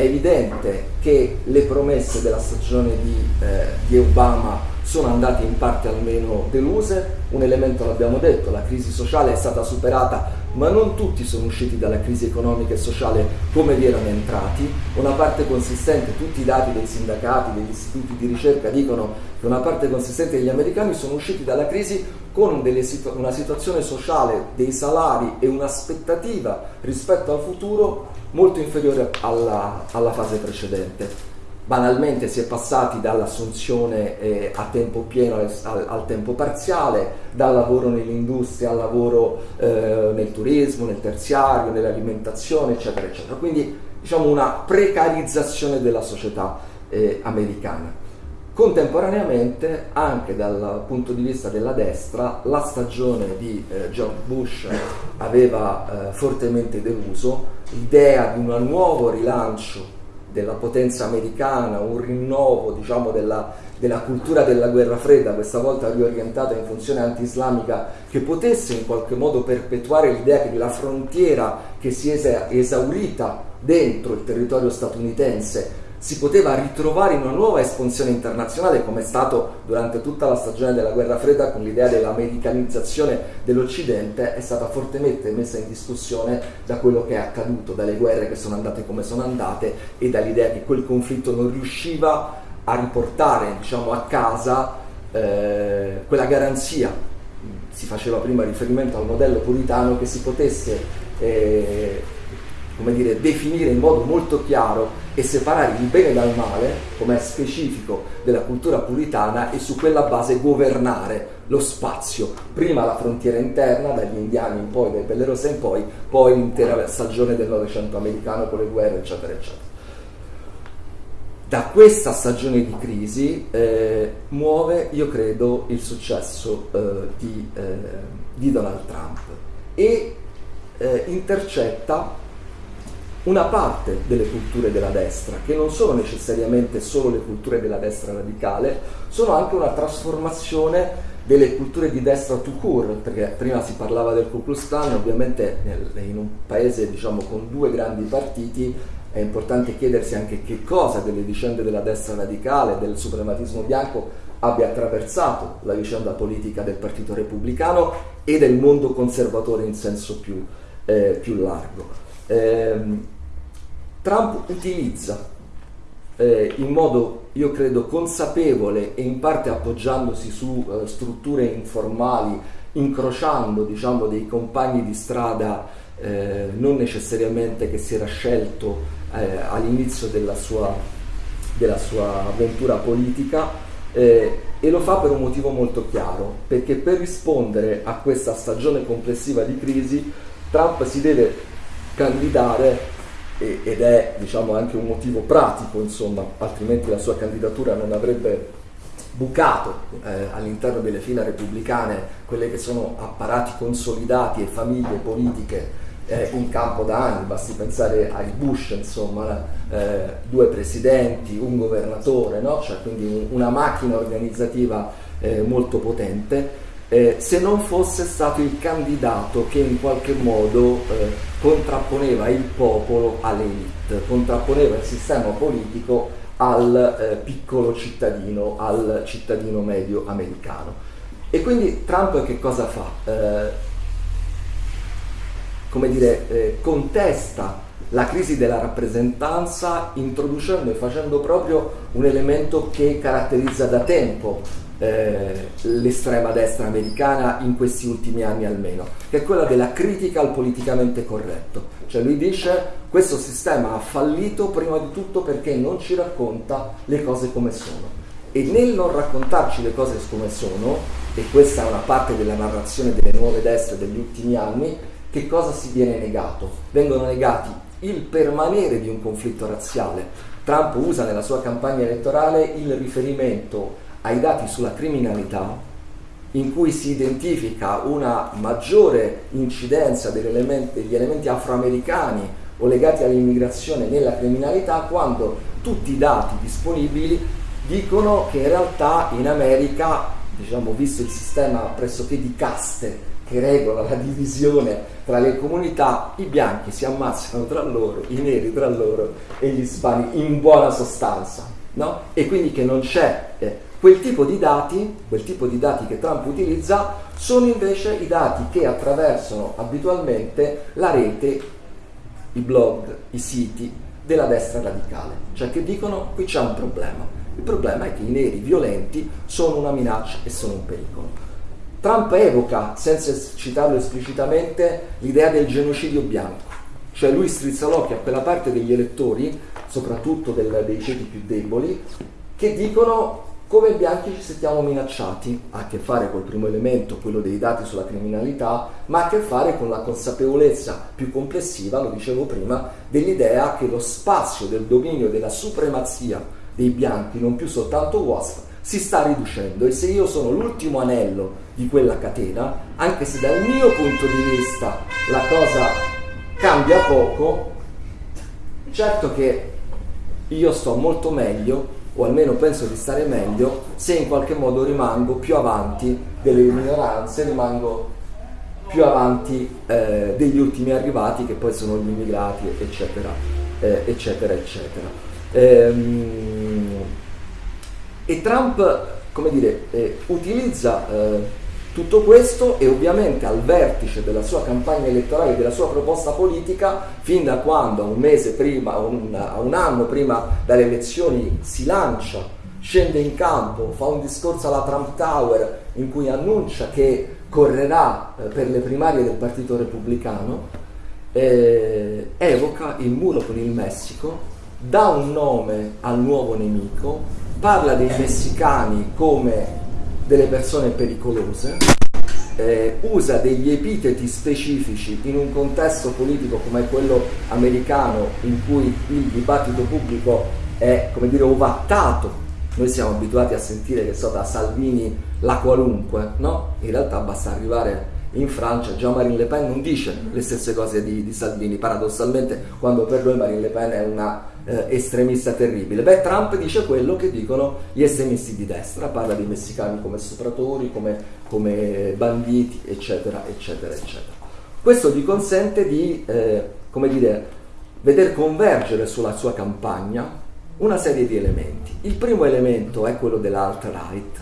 È evidente che le promesse della stagione di, eh, di Obama sono andate in parte almeno deluse, un elemento l'abbiamo detto, la crisi sociale è stata superata ma non tutti sono usciti dalla crisi economica e sociale come vi erano entrati, una parte consistente, tutti i dati dei sindacati, degli istituti di ricerca dicono che una parte consistente degli americani sono usciti dalla crisi con situ- una situazione sociale dei salari e un'aspettativa rispetto al futuro molto inferiore alla, alla fase precedente banalmente si è passati dall'assunzione eh, a tempo pieno al, al, tempo parziale, dal lavoro nell'industria al lavoro eh, nel turismo, nel terziario, nell'alimentazione, eccetera, eccetera. Quindi diciamo una precarizzazione della società eh, americana. Contemporaneamente, anche dal punto di vista della destra, la stagione di eh, George Bush aveva eh, fortemente deluso, l'idea di un nuovo rilancio della potenza americana, un rinnovo diciamo, della, della, cultura della guerra fredda, questa volta riorientata in funzione anti-islamica, che potesse in qualche modo perpetuare l'idea che la frontiera che si è esaurita dentro il territorio statunitense si poteva ritrovare in una nuova espansione internazionale come è stato durante tutta la stagione della guerra fredda con l'idea dell'americanizzazione dell'Occidente è stata fortemente messa in discussione da quello che è accaduto, dalle guerre che sono andate come sono andate e dall'idea che quel conflitto non riusciva a riportare diciamo, a casa eh, quella garanzia, si faceva prima riferimento al modello puritano, che si potesse eh, come dire, definire in modo molto chiaro e separare il bene dal male, come è specifico della cultura puritana, e su quella base governare lo spazio, prima la frontiera interna, dagli indiani in poi, dai Bellerosa in poi, poi l'intera stagione del Novecento americano con le guerre, eccetera, eccetera. Da questa stagione di crisi eh, muove, io credo, il successo eh, di, eh, di, Donald Trump e eh, intercetta una parte delle culture della destra, che non sono necessariamente solo le culture della destra radicale, sono anche una trasformazione delle culture di destra to cure, perché prima si parlava del Ku Klux Klan, ovviamente in un paese diciamo, con due grandi partiti è importante chiedersi anche che cosa delle vicende della destra radicale, del suprematismo bianco abbia attraversato la vicenda politica del Partito Repubblicano e del mondo conservatore in senso più, eh, più largo eh, Trump utilizza eh, in modo, io credo, consapevole e in parte appoggiandosi su eh, strutture informali, incrociando diciamo, dei compagni di strada eh, non necessariamente che si era scelto eh, all'inizio della sua, della sua, avventura politica, eh, e lo fa per un motivo molto chiaro, perché per rispondere a questa stagione complessiva di crisi Trump si deve candidare ed è diciamo, anche un motivo pratico, insomma, altrimenti la sua candidatura non avrebbe bucato eh, all'interno delle fila repubblicane quelle che sono apparati consolidati e famiglie politiche eh, in campo da anni, basti pensare ai Bush, insomma, eh, due presidenti, un governatore, no? cioè, quindi una macchina organizzativa eh, molto potente eh, se non fosse stato il candidato che in qualche modo eh, contrapponeva il popolo all'elite, contrapponeva il sistema politico al eh, piccolo cittadino, al cittadino medio americano. E quindi Trump che cosa fa? Eh, come dire, eh, contesta la crisi della rappresentanza introducendo e facendo proprio un elemento che caratterizza da tempo eh, l'estrema destra americana in questi ultimi anni almeno, che è quella della critica al politicamente corretto. Cioè lui dice questo sistema ha fallito prima di tutto perché non ci racconta le cose come sono. E nel non raccontarci le cose come sono, e questa è una parte della narrazione delle nuove destre degli ultimi anni, che cosa si viene negato? Vengono negati il permanere di un conflitto razziale. Trump usa nella sua campagna elettorale il riferimento ai dati sulla criminalità in cui si identifica una maggiore incidenza degli elementi, degli elementi afroamericani o legati all'immigrazione nella criminalità quando tutti i dati disponibili dicono che in realtà in America, diciamo, visto il sistema pressoché di caste che regola la divisione tra le comunità, i bianchi si ammazzano tra loro, i neri tra loro e gli ispani in buona sostanza, no? E quindi che non c'è eh, quel tipo di dati, quel tipo di dati che Trump utilizza, sono invece i dati che attraversano abitualmente la rete, i blog, i siti della destra radicale, cioè che dicono qui c'è un problema. Il problema è che i neri violenti sono una minaccia e sono un pericolo. Trump evoca, senza citarlo esplicitamente, l'idea del genocidio bianco, cioè lui strizza l'occhio a quella parte degli elettori, soprattutto del, dei ceti più deboli, che dicono come bianchi ci sentiamo minacciati, ha a che fare col primo elemento, quello dei dati sulla criminalità, ma ha a che fare con la consapevolezza più complessiva, lo dicevo prima, dell'idea che lo spazio del dominio della supremazia dei bianchi, non più soltanto WASP, si sta riducendo. E se io sono l'ultimo anello di quella catena, anche se dal mio punto di vista la cosa cambia poco, certo che io sto molto meglio, o almeno penso di stare meglio, se in qualche modo rimango più avanti delle minoranze, rimango più avanti eh, degli ultimi arrivati che poi sono gli immigrati, eccetera, eh, eccetera, eccetera. Ehm, e Trump, come dire, eh, utilizza eh, tutto questo e ovviamente al vertice della sua campagna elettorale, della sua proposta politica, fin da quando a un mese prima, a un, un anno prima dalle elezioni si lancia, scende in campo, fa un discorso alla Trump Tower in cui annuncia che correrà eh, per le primarie del Partito Repubblicano, eh, evoca il muro con il Messico, dà un nome al nuovo nemico, parla dei messicani come delle persone pericolose, eh, usa degli epiteti specifici in un contesto politico come quello americano in cui il dibattito pubblico è come dire ovattato. Noi siamo abituati a sentire che so da Salvini la qualunque, no? In realtà basta arrivare in Francia Jean-Marie Le Pen non dice le stesse cose di, di Salvini, paradossalmente quando per lui Marine Le Pen è una eh, estremista terribile. Beh, Trump dice quello che dicono gli estremisti di destra, parla dei messicani come stupratori, come, come banditi, eccetera, eccetera, eccetera. Questo gli consente di, eh, come dire, veder convergere sulla sua campagna una serie di elementi. Il primo elemento è quello dell'alt-right,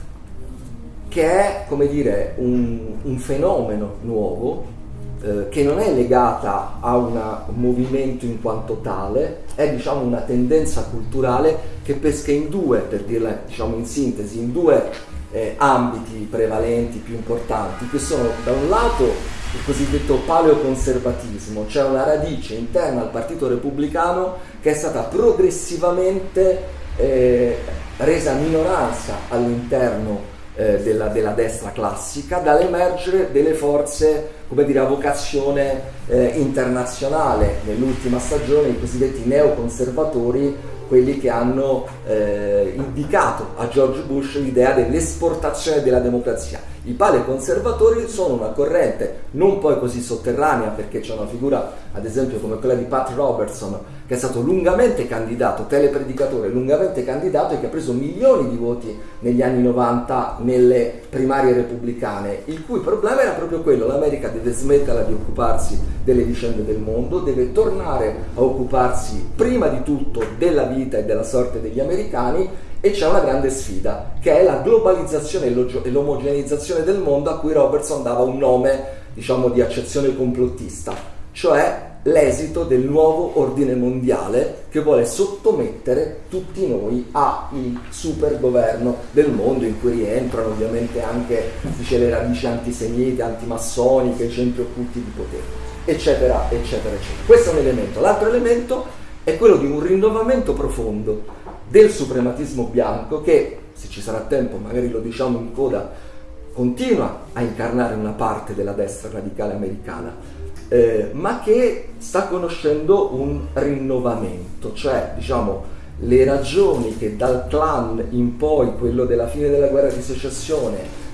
che è, come dire, un, un fenomeno nuovo eh, che non è legata a un movimento in quanto tale, è diciamo, una tendenza culturale che pesca in due, per dirla diciamo, in sintesi, in due eh, ambiti prevalenti più importanti, che sono da un lato il cosiddetto paleoconservatismo, cioè una radice interna al Partito Repubblicano che è stata progressivamente eh, resa minoranza all'interno eh, della, della, destra classica, dall'emergere delle forze come dire, a vocazione eh, internazionale. Nell'ultima stagione i cosiddetti neoconservatori, quelli che hanno eh, indicato a George Bush l'idea dell'esportazione della democrazia. I paleoconservatori sono una corrente non poi così sotterranea perché c'è una figura ad esempio come quella di Pat Robertson che è stato lungamente candidato, telepredicatore lungamente candidato e che ha preso milioni di voti negli anni 90 nelle primarie repubblicane, il cui problema era proprio quello, l'America deve smetterla di occuparsi delle vicende del mondo, deve tornare a occuparsi prima di tutto della vita e della sorte degli americani e c'è una grande sfida che è la globalizzazione e l'omogeneizzazione del mondo a cui Robertson dava un nome diciamo di accezione complottista, cioè l'esito del nuovo ordine mondiale che vuole sottomettere tutti noi al super governo del mondo in cui rientrano ovviamente anche dice, le radici antisemite, antimassoniche, i centri occulti di potere, eccetera, eccetera, eccetera. Questo è un elemento. L'altro elemento è quello di un rinnovamento profondo del suprematismo bianco che, se ci sarà tempo, magari lo diciamo in coda, continua a incarnare una parte della destra radicale americana eh, ma che sta conoscendo un rinnovamento, cioè diciamo le ragioni che dal clan in poi, quello della fine della guerra di secessione,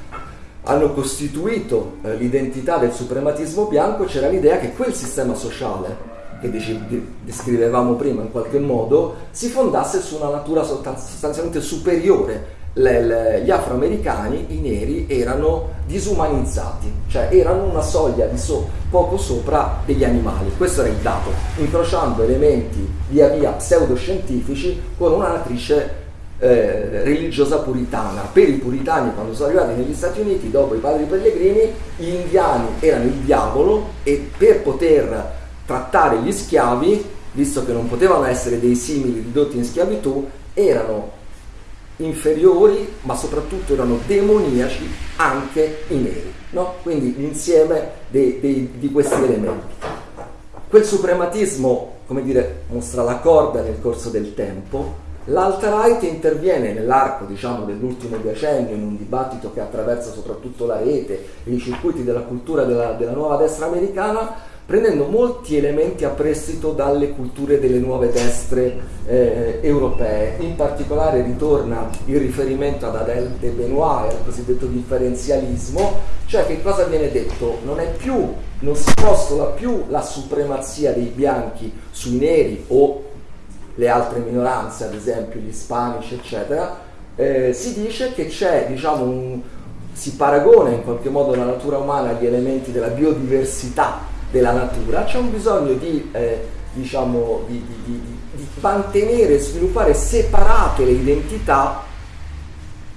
hanno costituito eh, l'identità del suprematismo bianco, c'era l'idea che quel sistema sociale che descrivevamo prima in qualche modo si fondasse su una natura sostanzialmente superiore gli afroamericani, i neri, erano disumanizzati, cioè erano una soglia di so, poco sopra degli animali. Questo era il dato, incrociando elementi via via pseudoscientifici con una matrice eh, religiosa puritana. Per i puritani, quando sono arrivati negli Stati Uniti, dopo i padri pellegrini, gli indiani erano il diavolo e per poter trattare gli schiavi, visto che non potevano essere dei simili ridotti in schiavitù, erano inferiori, ma soprattutto erano demoniaci anche i neri. No? Quindi l'insieme dei, dei, di questi elementi. Quel suprematismo, come dire, mostra la corda nel corso del tempo, L'alt-right interviene nell'arco diciamo, dell'ultimo decennio in un dibattito che attraversa soprattutto la rete e i circuiti della cultura della, della nuova destra americana prendendo molti elementi a prestito dalle culture delle nuove destre eh, europee. In particolare ritorna il riferimento ad Adèle de Benoit al cosiddetto differenzialismo, cioè che cosa viene detto? Non più, non si postola più la supremazia dei bianchi sui neri o le altre minoranze, ad esempio gli ispanici, eccetera, eh, si dice che c'è, diciamo, un, si paragona in qualche modo la natura umana agli elementi della biodiversità della natura, c'è un bisogno di, eh, diciamo, di, di, di mantenere e sviluppare separate le identità,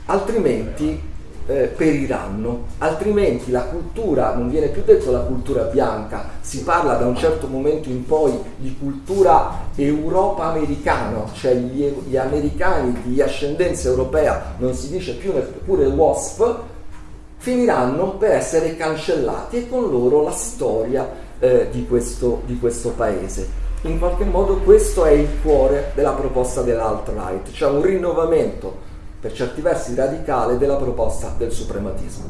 altrimenti eh, periranno, altrimenti la cultura, non viene più detto la cultura bianca, si parla da un certo momento in poi di cultura Europa americana, cioè gli, gli americani di ascendenza europea, non si dice più neppure WASP, finiranno per essere cancellati e con loro la storia eh, di, questo, di questo paese. In qualche modo questo è il cuore della proposta dell'alt-right, cioè un rinnovamento per certi versi radicale della proposta del suprematismo.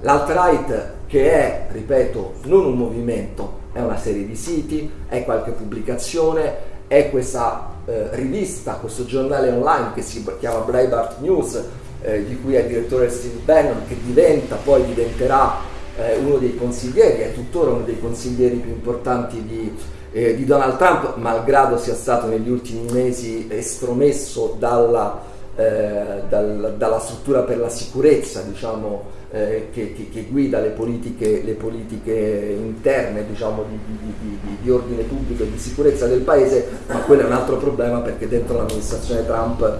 L'alt-right che è, ripeto, non un movimento, è una serie di siti, è qualche pubblicazione, è questa eh, rivista, questo giornale online che si chiama Breitbart News, eh, di cui è direttore Steve Bannon, che diventa, poi diventerà eh, uno dei consiglieri, è tuttora uno dei consiglieri più importanti di, eh, di, Donald Trump, malgrado sia stato negli ultimi mesi estromesso dalla, eh, dal, dalla struttura per la sicurezza diciamo, eh, che, che, che, guida le politiche, le politiche interne diciamo, di, di, di, ordine pubblico e di sicurezza del paese, ma quello è un altro problema perché dentro l'amministrazione Trump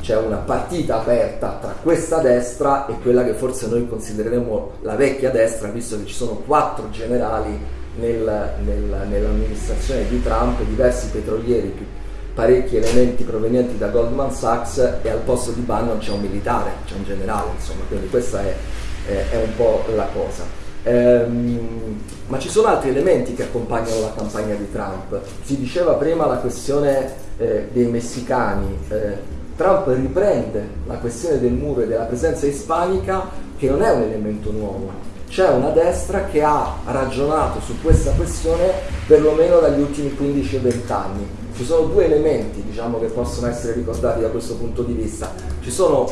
c'è una partita aperta tra questa destra e quella che forse noi considereremo la vecchia destra, visto che ci sono quattro generali nel, nel, nell'amministrazione di Trump, diversi petrolieri, parecchi elementi provenienti da Goldman Sachs e al posto di Bannon c'è un militare, c'è un generale, insomma, quindi questa è, è, è un po' la cosa. Ehm, ma ci sono altri elementi che accompagnano la campagna di Trump. Si diceva prima la questione eh, dei messicani. Eh, Trump riprende la questione del muro e della presenza ispanica che non è un elemento nuovo. C'è una destra che ha ragionato su questa questione perlomeno dagli ultimi 15 o 20 anni. Ci sono due elementi diciamo, che possono essere ricordati da questo punto di vista. Ci sono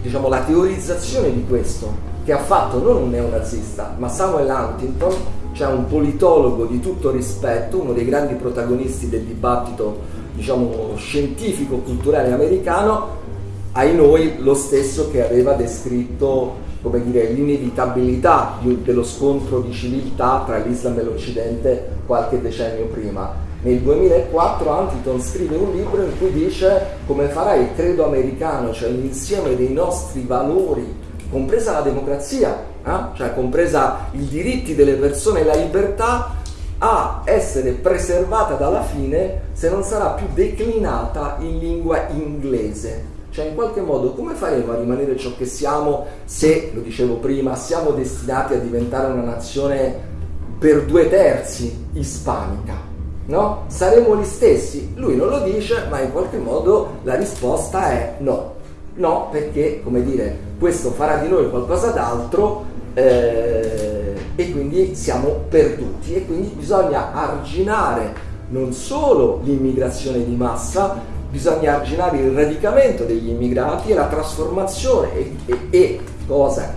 diciamo, la teorizzazione di questo che ha fatto non un neonazista, ma Samuel Huntington, cioè un politologo di tutto rispetto, uno dei grandi protagonisti del dibattito diciamo, scientifico-culturale americano, ai noi lo stesso che aveva descritto come dire, l'inevitabilità dello scontro di civiltà tra l'Islam e l'Occidente qualche decennio prima. Nel 2004 Huntington scrive un libro in cui dice come farà il credo americano, cioè l'insieme dei nostri valori, compresa la democrazia, eh? cioè compresa i diritti delle persone e la libertà, a essere preservata dalla fine se non sarà più declinata in lingua inglese. Cioè in qualche modo come faremo a rimanere ciò che siamo se, lo dicevo prima, siamo destinati a diventare una nazione per due terzi ispanica? No? Saremo gli stessi? Lui non lo dice, ma in qualche modo la risposta è no. No, perché, come dire, questo farà di noi qualcosa d'altro eh, e quindi siamo perduti. E quindi bisogna arginare non solo l'immigrazione di massa, bisogna arginare il radicamento degli immigrati e la trasformazione e, e, e cosa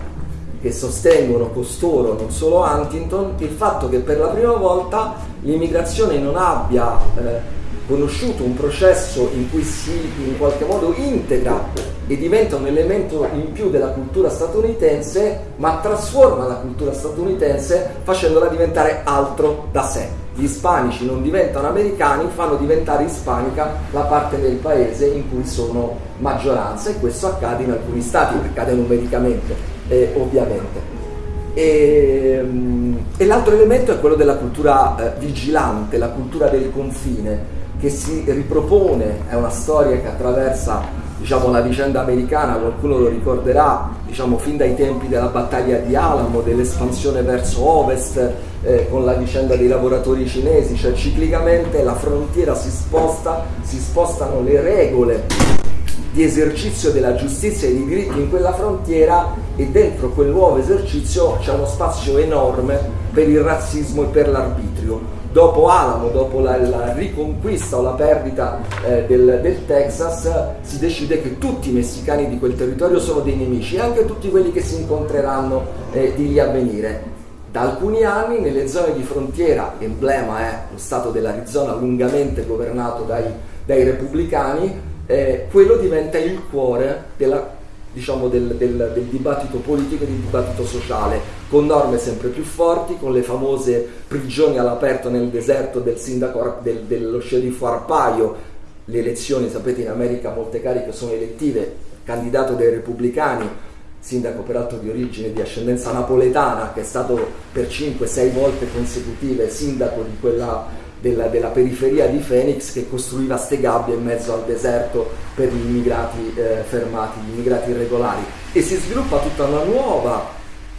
che sostengono costoro, non solo Huntington, il fatto che per la prima volta l'immigrazione non abbia eh, conosciuto un processo in cui si in qualche modo integra e diventa un elemento in più della cultura statunitense, ma trasforma la cultura statunitense facendola diventare altro da sé. Gli ispanici non diventano americani, fanno diventare ispanica la parte del paese in cui sono maggioranza e questo accade in alcuni stati, accade numericamente eh, ovviamente. E, mm, e, l'altro elemento è quello della cultura eh, vigilante, la cultura del confine, che si ripropone, è una storia che attraversa diciamo, la vicenda americana, qualcuno lo ricorderà, diciamo, fin dai tempi della battaglia di Alamo, dell'espansione verso ovest, eh, con la vicenda dei lavoratori cinesi, cioè ciclicamente la frontiera si sposta, si spostano le regole di esercizio della giustizia e dei diritti in quella frontiera e dentro quel nuovo esercizio c'è uno spazio enorme per il razzismo e per l'arbitrio dopo Alamo, dopo la, la riconquista o la perdita eh, del, del, Texas, si decide che tutti i messicani di quel territorio sono dei nemici e anche tutti quelli che si incontreranno eh, di lì a venire. Da alcuni anni nelle zone di frontiera, emblema è lo stato dell'Arizona lungamente governato dai, dai repubblicani, eh, quello diventa il cuore della diciamo, del, del, del, dibattito politico e del dibattito sociale, con norme sempre più forti, con le famose prigioni all'aperto nel deserto del sindaco del, dello sceriffo Arpaio, le elezioni, sapete in America molte cariche sono elettive, candidato dai repubblicani, sindaco peraltro di origine di ascendenza napoletana, che è stato per 5-6 volte consecutive sindaco di quella della, della, periferia di Phoenix che costruiva ste gabbie in mezzo al deserto per gli immigrati eh, fermati, gli immigrati irregolari. E si sviluppa tutta una nuova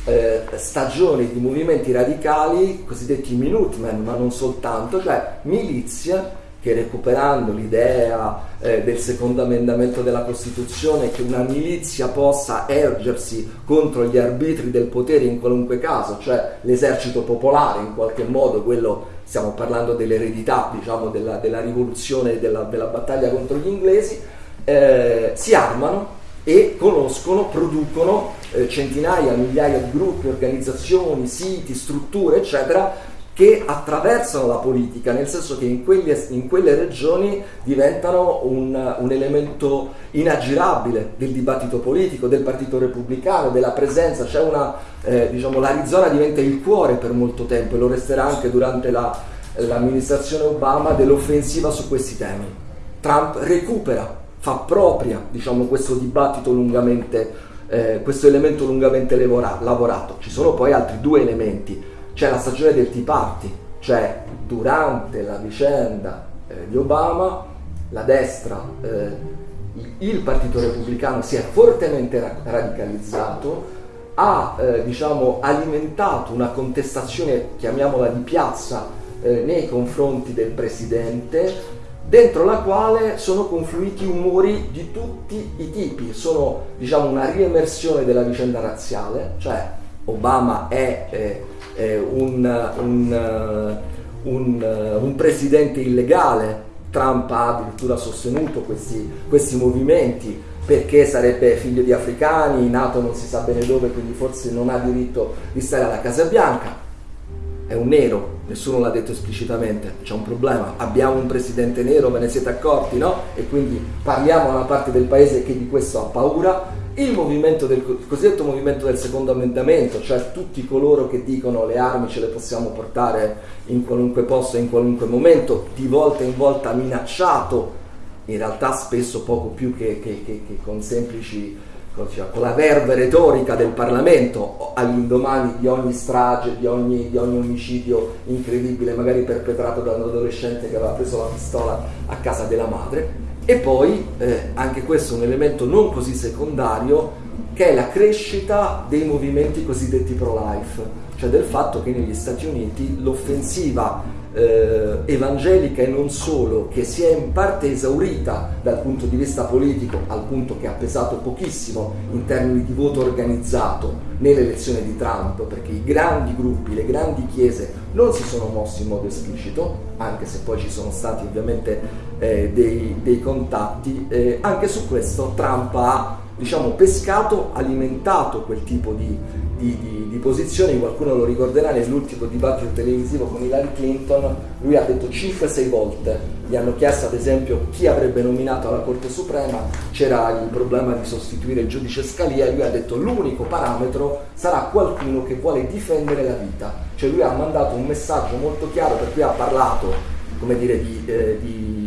eh, stagione di movimenti radicali cosiddetti Minutemen, ma non soltanto, cioè milizia che recuperando l'idea eh, del secondo emendamento della Costituzione che una milizia possa ergersi contro gli arbitri del potere in qualunque caso, cioè l'esercito popolare in qualche modo, quello stiamo parlando dell'eredità diciamo, della, della, rivoluzione, della, della, battaglia contro gli inglesi, eh, si armano e conoscono, producono eh, centinaia, migliaia di gruppi, organizzazioni, siti, strutture, eccetera, che attraversano la politica, nel senso che in, quegli, in quelle regioni diventano un, un, elemento inaggirabile del dibattito politico, del partito repubblicano, della presenza, c'è una, eh, diciamo, l'Arizona diventa il cuore per molto tempo e lo resterà anche durante la, l'amministrazione Obama dell'offensiva su questi temi. Trump recupera, fa propria diciamo, questo dibattito lungamente, eh, questo elemento lungamente lavorato. Ci sono poi altri due elementi c'è la stagione del Tea Party, cioè durante la vicenda eh, di Obama la destra, eh, il Partito Repubblicano si è fortemente ra- radicalizzato, ha eh, diciamo, alimentato una contestazione, chiamiamola di piazza, eh, nei confronti del Presidente, dentro la quale sono confluiti umori di tutti i tipi, sono diciamo, una riemersione della vicenda razziale, cioè Obama è eh, eh, un, un, un, un, presidente illegale, Trump ha addirittura sostenuto questi, questi movimenti perché sarebbe figlio di africani, nato non si sa bene dove, quindi forse non ha diritto di stare alla Casa Bianca. È un nero, nessuno l'ha detto esplicitamente, c'è un problema, abbiamo un presidente nero, ve ne siete accorti, no? E quindi parliamo a una parte del paese che di questo ha paura il, movimento del, il cosiddetto movimento del secondo ammendamento, cioè tutti coloro che dicono le armi ce le possiamo portare in qualunque posto, in qualunque momento, di volta in volta minacciato, in realtà spesso poco più che, che, che, che con semplici con la verve retorica del Parlamento all'indomani di ogni strage, di ogni, di ogni, omicidio incredibile, magari perpetrato da un adolescente che aveva preso la pistola a casa della madre. E poi, eh, anche questo è un elemento non così secondario, che è la crescita dei movimenti cosiddetti pro-life, cioè del fatto che negli Stati Uniti l'offensiva eh, evangelica e non solo, che si è in parte esaurita dal punto di vista politico, al punto che ha pesato pochissimo in termini di voto organizzato nell'elezione di Trump, perché i grandi gruppi, le grandi chiese non si sono mossi in modo esplicito, anche se poi ci sono stati ovviamente eh, dei, dei, contatti, eh, anche su questo Trump ha diciamo, pescato, alimentato quel tipo di, di, di, di, posizioni, qualcuno lo ricorderà nell'ultimo dibattito televisivo con Hillary Clinton, lui ha detto 5-6 volte, gli hanno chiesto ad esempio chi avrebbe nominato alla Corte Suprema, c'era il problema di sostituire il giudice Scalia. Lui ha detto l'unico parametro sarà qualcuno che vuole difendere la vita, cioè lui ha mandato un messaggio molto chiaro per cui ha parlato come dire, di, eh, di,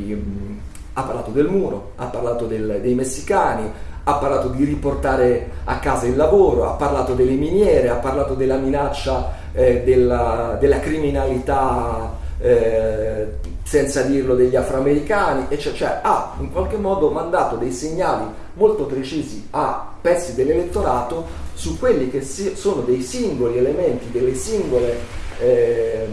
ha parlato del muro, ha parlato del, dei messicani, ha parlato di riportare a casa il lavoro, ha parlato delle miniere, ha parlato della minaccia eh, della, della, criminalità, eh, senza dirlo, degli afroamericani, e cioè, cioè, ha in qualche modo mandato dei segnali molto precisi a pezzi dell'elettorato su quelli che sono dei singoli elementi, delle singole eh,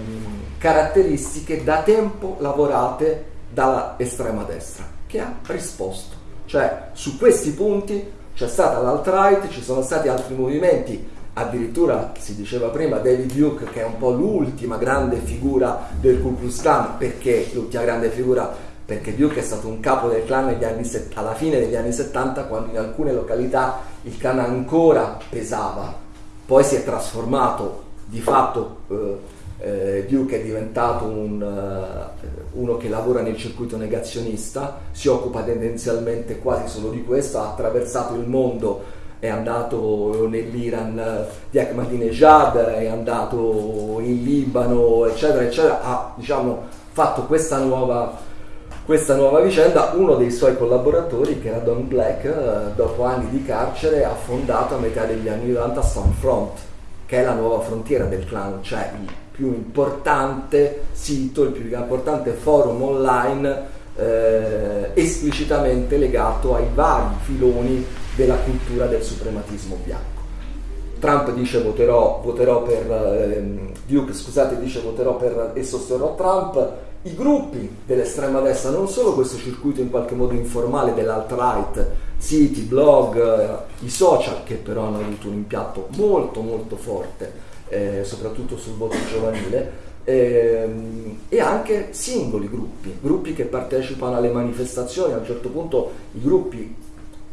caratteristiche da tempo lavorate dalla estrema destra, che ha risposto. Cioè su questi punti c'è stata l'alt-right, ci sono stati altri movimenti, addirittura si diceva prima David Duke che è un po' l'ultima grande figura del Ku Klux Klan, perché l'ultima grande figura? Perché Duke è stato un capo del clan anni, alla fine degli anni 70 quando in alcune località il clan ancora pesava, poi si è trasformato di fatto eh, eh, Duke è diventato un, uh, uno che lavora nel circuito negazionista, si occupa tendenzialmente quasi solo di questo, ha attraversato il mondo, è andato nell'Iran di Ahmadinejad, è andato in Libano, eccetera, eccetera, ha diciamo, fatto questa nuova, questa nuova vicenda. Uno dei suoi collaboratori, che era Don Black, uh, dopo anni di carcere, ha fondato a metà degli anni 90 Stonefront, che è la nuova frontiera del clan, cioè il più importante sito, il più importante forum online eh, esplicitamente legato ai vari filoni della cultura del suprematismo bianco. Trump dice voterò, voterò per eh, Duke, scusate, dice voterò per e sosterrò Trump. I gruppi dell'estrema destra, non solo questo circuito in qualche modo informale dell'alt-right, siti, blog, eh, i social che però hanno avuto un impianto molto molto forte eh, soprattutto sul voto giovanile, ehm, e anche singoli gruppi, gruppi che partecipano alle manifestazioni, a un certo punto i gruppi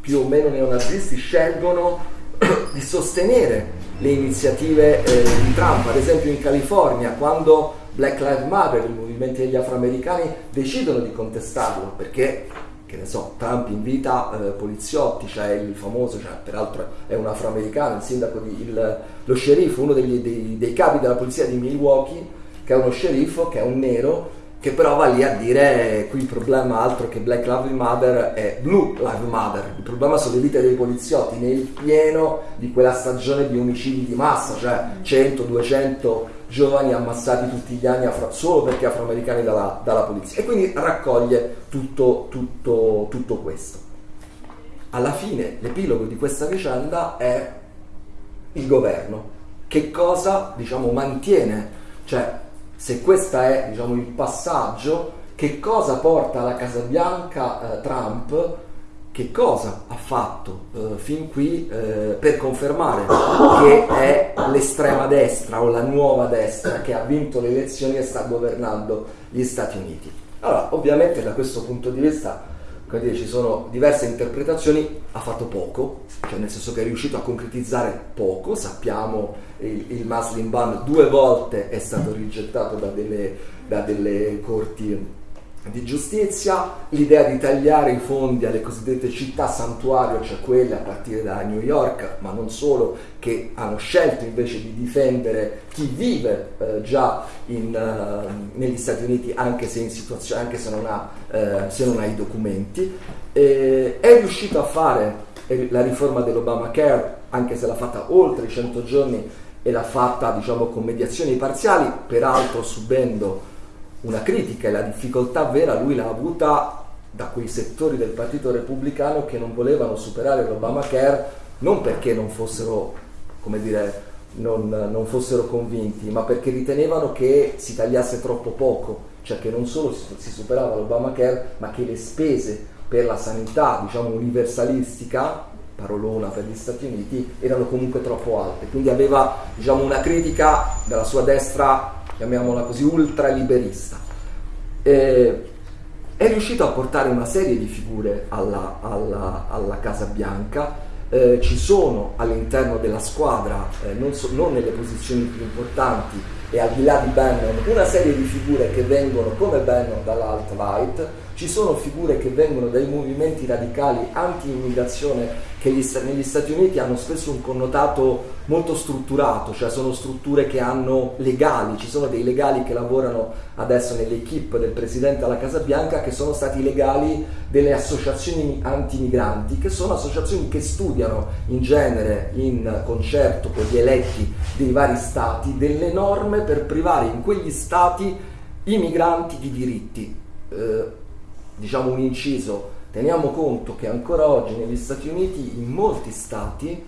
più o meno neonazisti scelgono [coughs] di sostenere le iniziative eh, di Trump, ad esempio in California, quando Black Lives Matter, i movimenti degli afroamericani, decidono di contestarlo perché che ne so, Trump invita eh, poliziotti, c'è cioè il famoso, cioè, peraltro è un afroamericano, il sindaco, di, il, lo sceriffo, uno degli, dei, dei, capi della polizia di Milwaukee, che è uno sceriffo, che è un nero, che però va lì a dire qui il problema altro che Black Lives Matter è Blue Lives Matter, il problema sono le vite dei poliziotti nel pieno di quella stagione di omicidi di massa, cioè 100, 200 giovani ammassati tutti gli anni afro, solo perché afroamericani dalla, dalla, polizia e quindi raccoglie tutto, tutto, tutto questo. Alla fine l'epilogo di questa vicenda è il governo. Che cosa diciamo, mantiene? Cioè, se questo è diciamo, il passaggio, che cosa porta alla Casa Bianca eh, Trump che cosa ha fatto eh, fin qui eh, per confermare che è l'estrema destra o la nuova destra che ha vinto le elezioni e sta governando gli Stati Uniti. Allora, ovviamente da questo punto di vista dire, ci sono diverse interpretazioni, ha fatto poco, cioè nel senso che è riuscito a concretizzare poco, sappiamo il, il Muslim ban due volte è stato rigettato da delle, da delle corti di giustizia, l'idea di tagliare i fondi alle cosiddette città santuario, cioè quelle a partire da New York, ma non solo, che hanno scelto invece di difendere chi vive eh, già in, uh, negli Stati Uniti anche se, anche se, non, ha, eh, se non ha i documenti, eh, è riuscito a fare la riforma dell'Obamacare, anche se l'ha fatta oltre i 100 giorni e l'ha fatta diciamo, con mediazioni parziali, peraltro subendo una critica e la difficoltà vera lui l'ha avuta da quei settori del Partito Repubblicano che non volevano superare l'Obamacare non perché non fossero, come dire, non, non fossero convinti, ma perché ritenevano che si tagliasse troppo poco, cioè che non solo si, si superava l'Obamacare, ma che le spese per la sanità, diciamo, universalistica, parolona per gli Stati Uniti, erano comunque troppo alte. Quindi aveva diciamo, una critica dalla sua destra, chiamiamola così, ultraliberista. Eh, è riuscito a portare una serie di figure alla, alla, alla Casa Bianca, eh, ci sono all'interno della squadra, eh, non, so, non, nelle posizioni più importanti e al di là di Bannon, una serie di figure che vengono come Bannon dall'alt-right, ci sono figure che vengono dai movimenti radicali anti-immigrazione che gli, negli Stati Uniti hanno spesso un connotato molto strutturato, cioè sono strutture che hanno legali, ci sono dei legali che lavorano adesso nell'equipe del Presidente alla Casa Bianca che sono stati legali delle associazioni anti-migranti, che sono associazioni che studiano in genere in concerto con gli eletti dei vari stati delle norme per privare in quegli stati i migranti di diritti. Eh, diciamo un inciso, teniamo conto che ancora oggi negli Stati Uniti, in molti stati,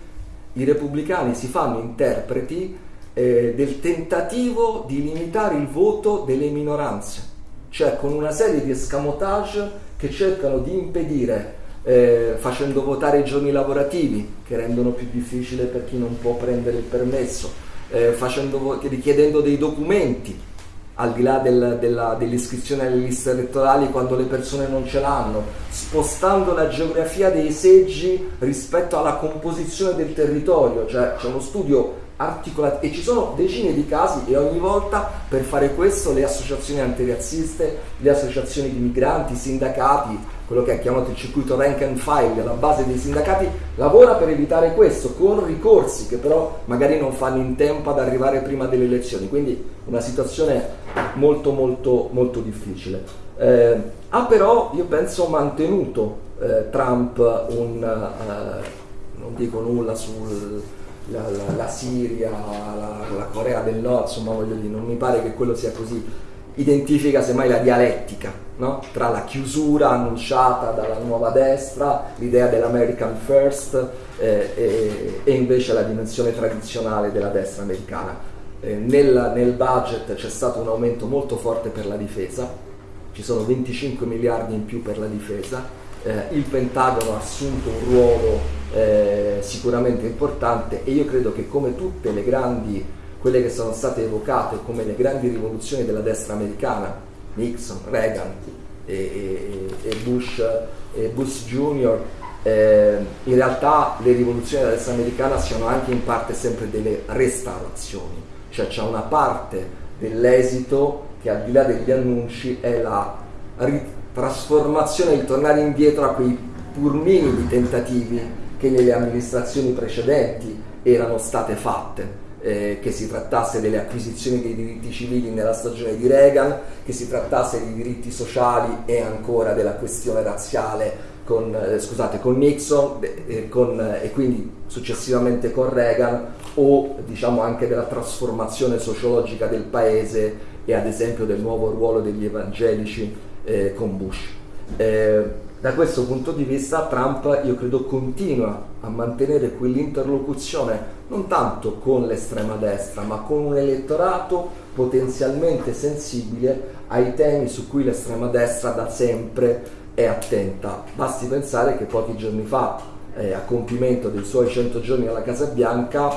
i repubblicani si fanno interpreti eh, del tentativo di limitare il voto delle minoranze, cioè con una serie di escamotage che cercano di impedire, eh, facendo votare i giorni lavorativi, che rendono più difficile per chi non può prendere il permesso, eh, facendo, richiedendo dei documenti al di là del, della, dell'iscrizione alle liste elettorali quando le persone non ce l'hanno, spostando la geografia dei seggi rispetto alla composizione del territorio, cioè c'è uno studio articolato e ci sono decine di casi e ogni volta per fare questo le associazioni antirazziste, le associazioni di migranti, i sindacati, quello che è chiamato il circuito rank and file, la base dei sindacati, lavora per evitare questo con ricorsi che però magari non fanno in tempo ad arrivare prima delle elezioni, quindi una situazione molto molto molto difficile. Eh, ha però, io penso, mantenuto eh, Trump un, eh, non dico nulla sulla la, la Siria, la, la, Corea del Nord, insomma voglio dire, non mi pare che quello sia così, identifica semmai la dialettica no? tra la chiusura annunciata dalla nuova destra, l'idea dell'American First eh, e, e invece la dimensione tradizionale della destra americana. Eh, nel, nel budget c'è stato un aumento molto forte per la difesa, ci sono 25 miliardi in più per la difesa, eh, il Pentagono ha assunto un ruolo eh, sicuramente importante e io credo che come tutte le grandi, quelle che sono state evocate come le grandi rivoluzioni della destra americana, Nixon, Reagan e, e, e Bush, e Bush Jr., eh, in realtà le rivoluzioni della destra americana siano anche in parte sempre delle restaurazioni cioè c'è una parte dell'esito che al di là degli annunci è la trasformazione, il tornare indietro a quei pur minimi tentativi che nelle amministrazioni precedenti erano state fatte. Eh, che si trattasse delle acquisizioni dei diritti civili nella stagione di Reagan, che si trattasse di diritti sociali e ancora della questione razziale con, eh, scusate, con Nixon eh, con, e quindi successivamente con Reagan o diciamo anche della trasformazione sociologica del paese e ad esempio del nuovo ruolo degli evangelici eh, con Bush. Da questo punto di vista Trump io credo continua a mantenere quell'interlocuzione non tanto con l'estrema destra ma con un elettorato potenzialmente sensibile ai temi su cui l'estrema destra da sempre è attenta. Basti pensare che pochi giorni fa, eh, a compimento dei suoi 100 giorni alla Casa Bianca,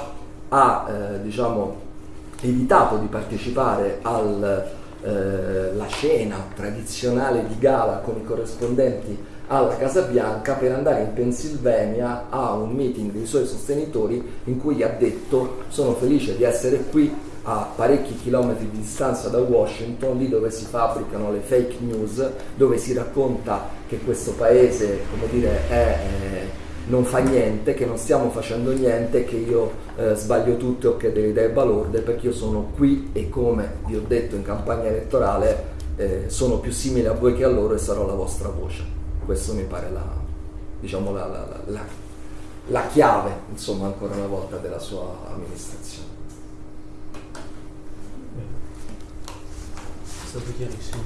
ha eh, diciamo, evitato di partecipare alla eh, cena tradizionale di gala con i corrispondenti alla Casa Bianca per andare in Pennsylvania a un meeting dei suoi sostenitori in cui ha detto sono felice di essere qui a parecchi chilometri di distanza da Washington, lì dove si fabbricano le fake news, dove si racconta che questo paese, come dire, è, eh, non fa niente, che non stiamo facendo niente, che io eh, sbaglio tutto o che delle idee balorde, perché io sono qui e come vi ho detto in campagna elettorale eh, sono più simile a voi che a loro e sarò la vostra voce. Questo mi pare la, diciamo, la, la, la chiave, insomma, ancora una volta della sua amministrazione. È stato chiarissimo.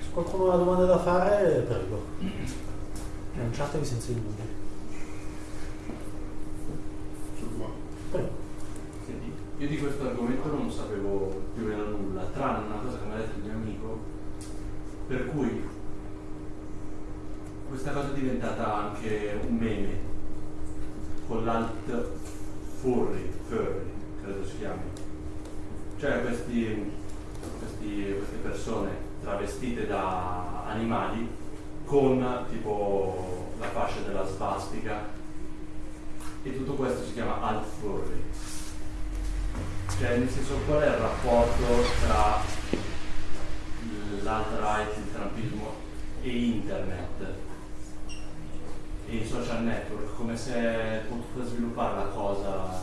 Se qualcuno ha domande da fare, prego. Lanciatevi senza indugi. Prego. Io di questo argomento non sapevo più o meno nulla, tranne una cosa che mi ha detto il mio amico, per cui questa cosa è diventata anche un meme con l'alt furry, furry, credo si chiami. Cioè questi, questi- queste persone travestite da animali con tipo la fascia della svastica e tutto questo si chiama alt furry. Cioè nel senso qual è il rapporto tra l'alt-right, il trampismo e internet i social network, come se potuto sviluppare la cosa,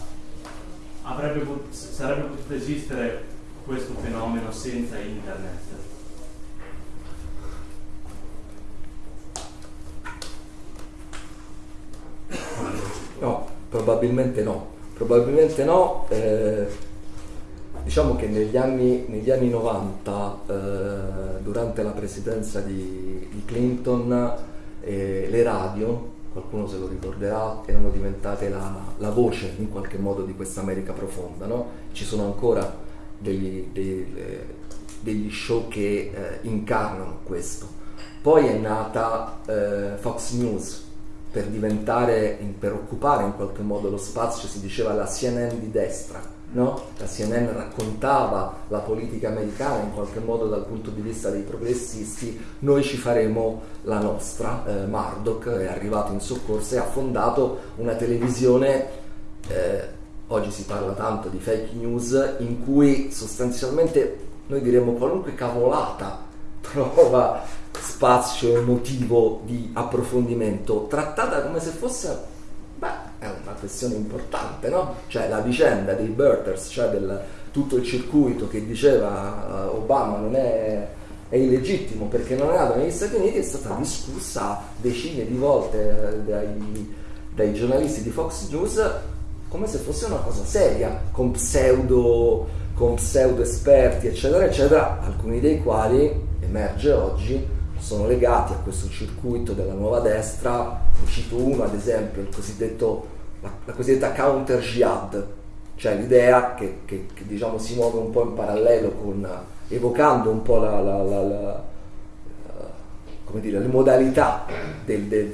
avrebbe sarebbe potuto esistere questo fenomeno senza internet. No, probabilmente no. Probabilmente no. eh, diciamo che negli anni, negli anni 90, eh, durante la presidenza di, di Clinton, eh, le radio, qualcuno se lo ricorderà, erano diventate la, la voce in qualche modo di questa America profonda. no? Ci sono ancora degli, dei- eh, degli show che eh, incarnano questo. Poi è nata eh, Fox News per diventare, per occupare in qualche modo lo spazio, si diceva la CNN di destra, no? La CNN raccontava la politica americana in qualche modo dal punto di vista dei progressisti, noi ci faremo la nostra. Eh, Murdoch è arrivato in soccorso e ha fondato una televisione eh, oggi si parla tanto di fake news in cui sostanzialmente noi diremmo qualunque cavolata [laughs] trova spazio emotivo di approfondimento trattata come se fosse questione importante no? cioè la vicenda dei birthers cioè del tutto il circuito che diceva eh, Obama non è è illegittimo perché non è nato negli Stati Uniti è stata discussa decine di volte eh, dai, dai giornalisti di Fox News come se fosse una cosa seria, con pseudo, con pseudo esperti, eccetera, eccetera, alcuni dei quali, emerge oggi, sono legati a questo circuito della nuova destra. Ne cito uno, ad esempio, il cosiddetto, la, la cosiddetta counter jihad, cioè l'idea che, che- che, diciamo, si muove un po' in parallelo con, evocando un po' la, la- come dire, le modalità del- del-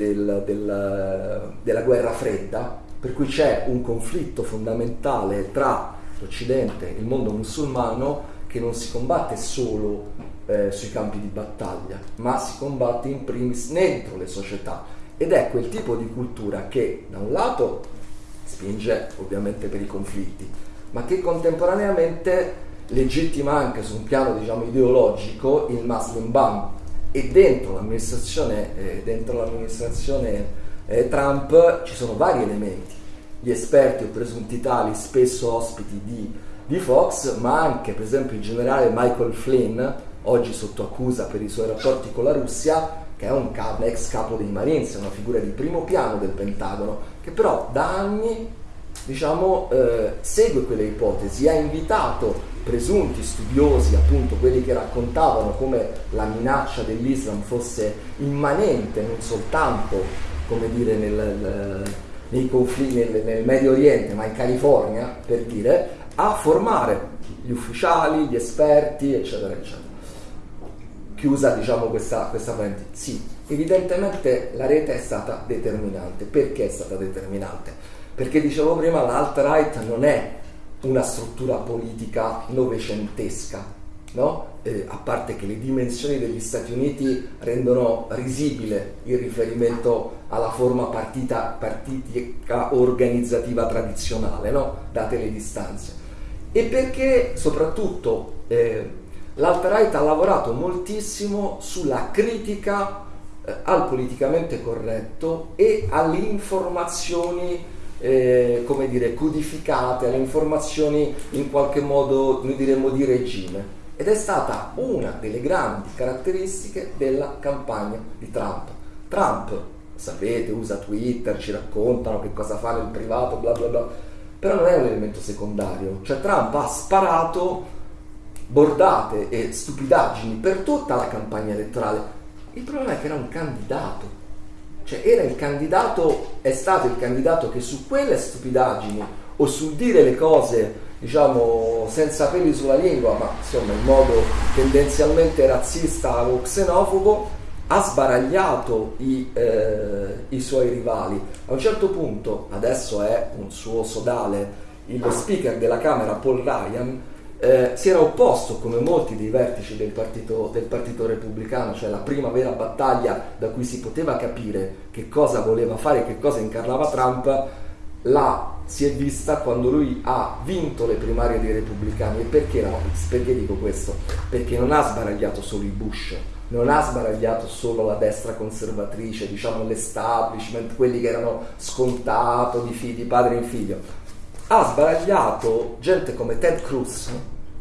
del- della guerra fredda, per cui c'è un conflitto fondamentale tra l'Occidente e il mondo musulmano che non si combatte solo eh, sui campi di battaglia, ma si combatte in primis dentro le società. Ed è quel tipo di cultura che da un lato spinge ovviamente per i conflitti, ma che contemporaneamente legittima anche su un piano diciamo ideologico il Muslim ban e dentro l'amministrazione, eh, dentro l'amministrazione eh, Trump ci sono vari elementi. Gli esperti o presunti tali, spesso ospiti di, di Fox, ma anche per esempio il generale Michael Flynn, oggi sotto accusa per i suoi rapporti con la Russia, che è un ca- ex capo dei Marines, una figura di primo piano del Pentagono, che però da anni diciamo, eh, segue quelle ipotesi, ha invitato presunti studiosi, appunto quelli che raccontavano come la minaccia dell'Islam fosse immanente non soltanto come dire, nel- nei conflitti nel, nel Medio Oriente, ma in California, per dire, a formare gli ufficiali, gli esperti, eccetera, eccetera. Chiusa diciamo questa, questa parentesi. Sì, evidentemente la rete è stata determinante. Perché è stata determinante? Perché dicevo prima, l'alt-right non è una struttura politica novecentesca, no? Eh, a parte che le dimensioni degli Stati Uniti rendono risibile il riferimento alla forma partita, partitica organizzativa tradizionale, no? date le distanze. E perché soprattutto eh, l'alt-right ha lavorato moltissimo sulla critica eh, al politicamente corretto e alle informazioni eh, come dire, codificate, alle informazioni in qualche modo, noi diremmo, di regime. Ed è stata una delle grandi caratteristiche della campagna di Trump. Trump sapete, usa Twitter, ci raccontano che cosa fa nel privato, bla bla bla, però non è un elemento secondario, cioè Trump ha sparato bordate e stupidaggini per tutta la campagna elettorale. Il problema è che era un candidato, cioè era il candidato, è stato il candidato che su quelle stupidaggini o sul dire le cose diciamo senza peli sulla lingua, ma insomma in modo tendenzialmente razzista o xenofobo, ha sbaragliato i, eh, i, suoi rivali. A un certo punto, adesso è un suo sodale, il speaker della Camera Paul Ryan eh, si era opposto come molti dei vertici del partito, del partito, repubblicano, cioè la prima vera battaglia da cui si poteva capire che cosa voleva fare, che cosa incarnava Trump, la si è vista quando lui ha vinto le primarie dei repubblicani. E perché, no? perché dico questo? Perché non ha sbaragliato solo i Bush, non ha sbaragliato solo la destra conservatrice, diciamo l'establishment, quelli che erano scontato di, figli, di padre in figlio. Ha sbaragliato gente come Ted Cruz,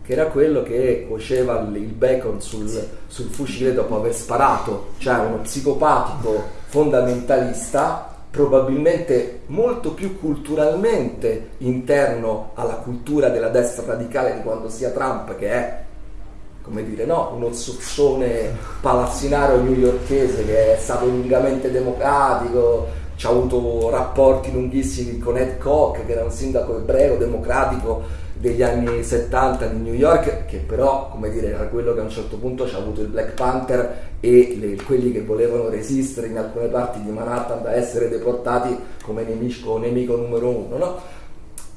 che era quello che cuoceva il bacon sul, sul fucile dopo aver sparato, cioè uno psicopatico fondamentalista probabilmente molto più culturalmente interno alla cultura della destra radicale di quando sia Trump, che è come dire, no, uno zozzone palazzinario newyorchese che è stato lungamente democratico, ci ha avuto rapporti lunghissimi con Ed Koch, che era un sindaco ebreo democratico degli anni 70 di New York, che però, come dire, era quello che a un certo punto ci ha avuto il Black Panther e le, quelli che volevano resistere in alcune parti di Manhattan da essere deportati come nemico, nemico numero uno, no?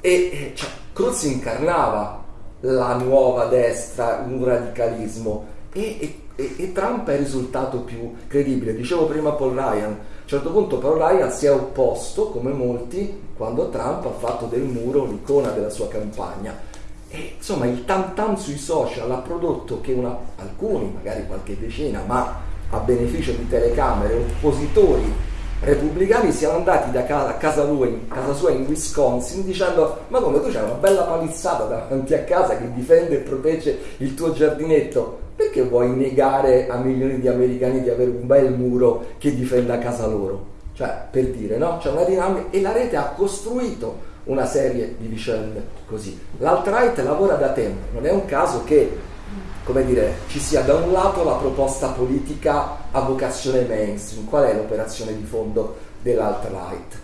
E cioè, Cruz incarnava la nuova destra, un radicalismo e, e, e Trump è risultato più credibile. Dicevo prima Paul Ryan, a un certo punto Paul Ryan si è opposto, come molti, quando Trump ha fatto del muro l'icona della sua campagna. E insomma il tam tam sui social ha prodotto che una, alcuni, magari qualche decina, ma a beneficio di telecamere, oppositori repubblicani siano andati da casa, casa, lui, casa sua in Wisconsin dicendo ma come tu c'hai una bella palizzata davanti a casa che difende e protegge il tuo giardinetto perché vuoi negare a milioni di americani di avere un bel muro che difenda casa loro? Cioè, per dire, no? C'è una dinamica e la rete ha costruito una serie di vicende così. L'alt-right lavora da tempo, non è un caso che, come dire, ci sia da un lato la proposta politica a vocazione mainstream. Qual è l'operazione di fondo dell'alt-right?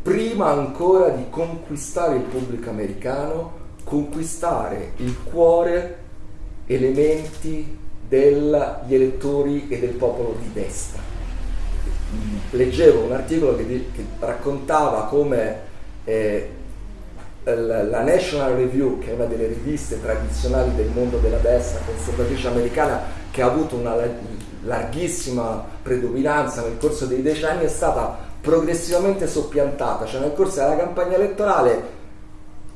Prima ancora di conquistare il pubblico americano, conquistare il cuore elementi degli elettori e del popolo di destra. Leggevo un articolo che, che raccontava come eh, la National Review, che è una delle riviste tradizionali del mondo della destra conservatrice americana, che ha avuto una larghissima predominanza nel corso dei decenni, è stata progressivamente soppiantata, cioè nel corso della campagna elettorale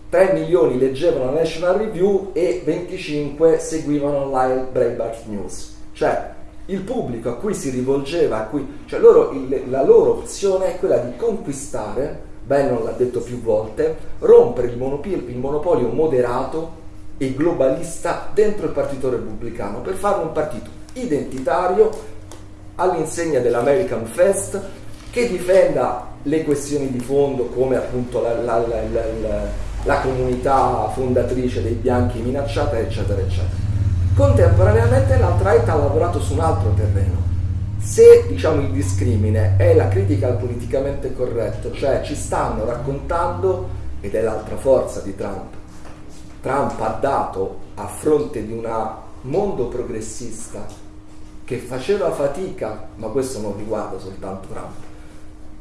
3 milioni leggevano la National Review e 25 seguivano online Breitbart News. Cioè il pubblico a cui si rivolgeva, a cui, cioè loro, il, la loro opzione è quella di conquistare, Bannon l'ha detto più volte, rompere il il monopolio moderato e globalista dentro il Partito Repubblicano per fare un partito identitario all'insegna dell'American Fest che difenda le questioni di fondo come appunto la, la, la, la comunità fondatrice dei bianchi minacciata, eccetera, eccetera. Contemporaneamente l'alt-right ha lavorato su un altro terreno. Se diciamo il discrimine è la critica al politicamente corretto, cioè ci stanno raccontando, ed è l'altra forza di Trump, Trump ha dato a fronte di un mondo progressista che faceva fatica, ma questo non riguarda soltanto Trump,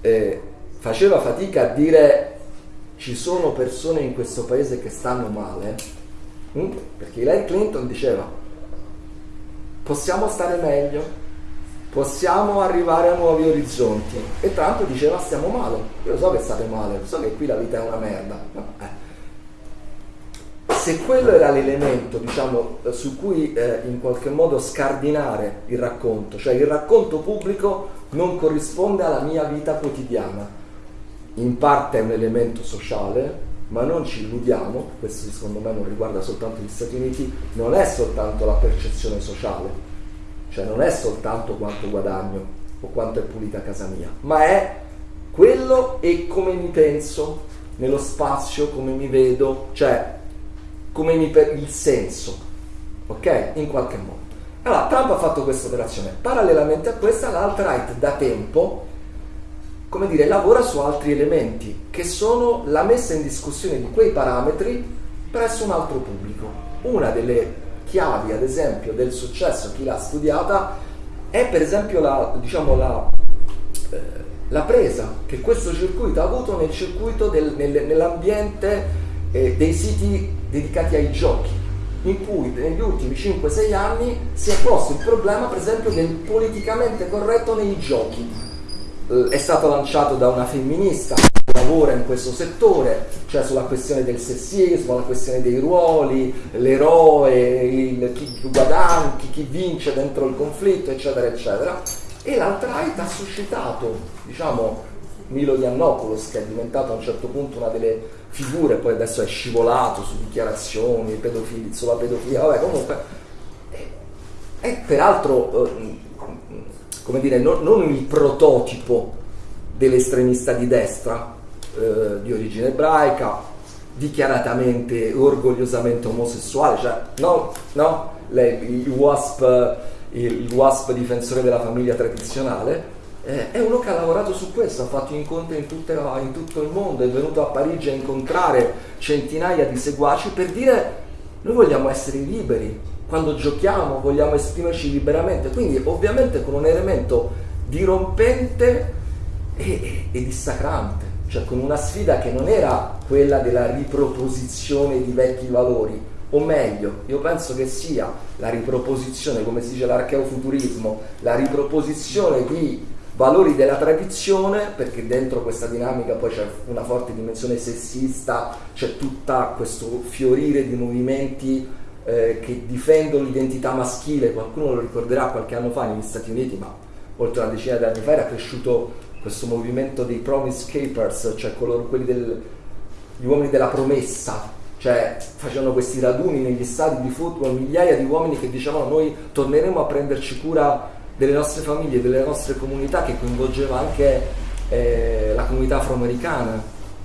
eh, faceva fatica a dire ci sono persone in questo paese che stanno male, hm? perché Hillary Clinton diceva possiamo stare meglio, possiamo arrivare a nuovi orizzonti e Trump diceva stiamo male, io lo so che state male, lo so che qui la vita è una merda. Eh. Se quello era l'elemento diciamo, su cui eh, in qualche modo scardinare il racconto, cioè il racconto pubblico non corrisponde alla mia vita quotidiana, in parte è un elemento sociale, ma non ci illudiamo, questo secondo me non riguarda soltanto gli Stati Uniti, non è soltanto la percezione sociale, cioè non è soltanto quanto guadagno, o quanto è pulita casa mia, ma è quello e come mi penso nello spazio, come mi vedo, cioè come mi per il senso, ok? In qualche modo. Allora, Trump ha fatto questa operazione. Parallelamente a questa, l'alt-right da tempo, come dire, lavora su altri elementi, che sono la messa in discussione di quei parametri presso un altro pubblico. Una delle chiavi, ad esempio, del successo, chi l'ha studiata, è per esempio la, diciamo, la, eh, la presa che questo circuito ha avuto nel circuito del, nel, nell'ambiente eh, dei siti dedicati ai giochi, in cui negli ultimi 5-6 anni si è posto il problema, per esempio, del politicamente corretto nei giochi. Eh, è stato lanciato da una femminista lavora in questo settore, cioè sulla questione del sessismo, la questione dei ruoli, l'eroe, il, chi guadagna, chi, chi vince dentro il conflitto, eccetera, eccetera. E l'alt-right ha suscitato, diciamo, Milo Yiannopoulos, che è diventato a un certo punto una delle figure, poi adesso è scivolato su dichiarazioni pedofili, sulla pedofilia, vabbè, comunque, è peraltro, eh, come dire, non, non il prototipo dell'estremista di destra, eh, di origine ebraica, dichiaratamente, orgogliosamente omosessuale, cioè no, no, lei, il, WASP, il WASP difensore della famiglia tradizionale, eh, è uno che ha lavorato su questo, ha fatto incontri in, tutte, in, tutto il mondo, è venuto a Parigi a incontrare centinaia di seguaci per dire noi vogliamo essere liberi, quando giochiamo vogliamo esprimerci liberamente, quindi ovviamente con un elemento dirompente e, e, e dissacrante cioè con una sfida che non era quella della riproposizione di vecchi valori, o meglio, io penso che sia la riproposizione, come si dice l'archeofuturismo, la riproposizione di valori della tradizione, perché dentro questa dinamica poi c'è una forte dimensione sessista, c'è tutto questo fiorire di movimenti eh, che difendono l'identità maschile, qualcuno lo ricorderà qualche anno fa negli Stati Uniti, ma oltre una decina di anni fa era cresciuto questo movimento dei promise capers, cioè coloro, quelli del, gli uomini della promessa, cioè facevano questi raduni negli stadi di football, migliaia di uomini che dicevano noi torneremo a prenderci cura delle nostre famiglie, delle nostre comunità, che coinvolgeva anche eh, la comunità afroamericana,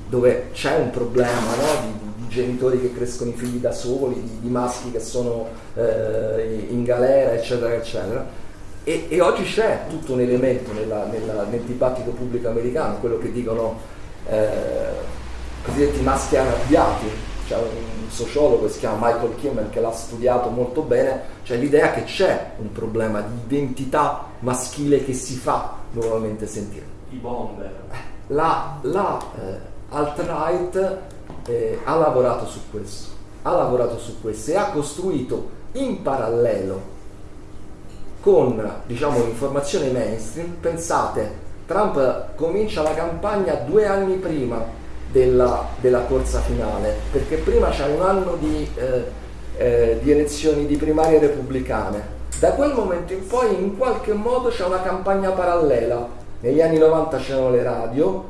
dove c'è un problema no? di, di, genitori che crescono i figli da soli, di, di maschi che sono eh, in galera, eccetera, eccetera e, e, oggi c'è tutto un elemento nella, nella, nel dibattito pubblico americano, quello che dicono eh, cosiddetti maschi arrabbiati, c'è un sociologo che si chiama Michael Kimmel che l'ha studiato molto bene, cioè l'idea che c'è un problema di identità maschile che si fa nuovamente sentire. I bomber. La, la eh, alt-right eh, ha lavorato su questo, ha lavorato su questo e ha costruito in parallelo con diciamo, l'informazione mainstream, pensate, Trump comincia la campagna due anni prima della, della corsa finale, perché prima c'è un anno di, eh, eh, di elezioni di primarie repubblicane. Da quel momento in poi in qualche modo c'è una campagna parallela. Negli anni 90 c'erano le radio,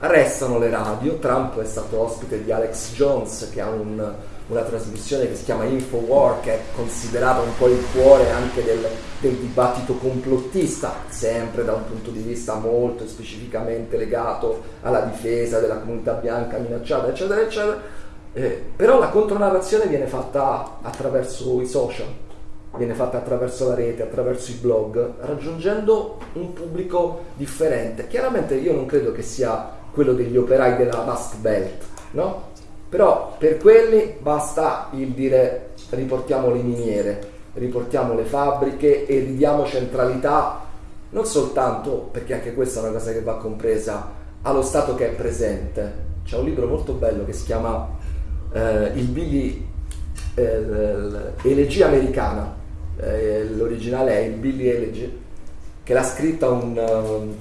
restano le radio, Trump è stato ospite di Alex Jones che ha un, una trasmissione che si chiama Infowar, che è considerata un po' il cuore anche del, del, dibattito complottista, sempre da un punto di vista molto specificamente legato alla difesa della comunità bianca minacciata, eccetera, eccetera. Eh, però la contronarrazione viene fatta attraverso i social, viene fatta attraverso la rete, attraverso i blog, raggiungendo un pubblico differente. Chiaramente io non credo che sia quello degli operai della Rust Belt, no? Però per quelli basta il dire riportiamo le miniere, riportiamo le fabbriche e ridiamo centralità non soltanto, perché anche questa è una cosa che va compresa, allo Stato che è presente. C'è un libro molto bello che si chiama eh, Il Billy eh, Elegia Americana, eh, l'originale è il Billy Elegy, che l'ha scritta un, um,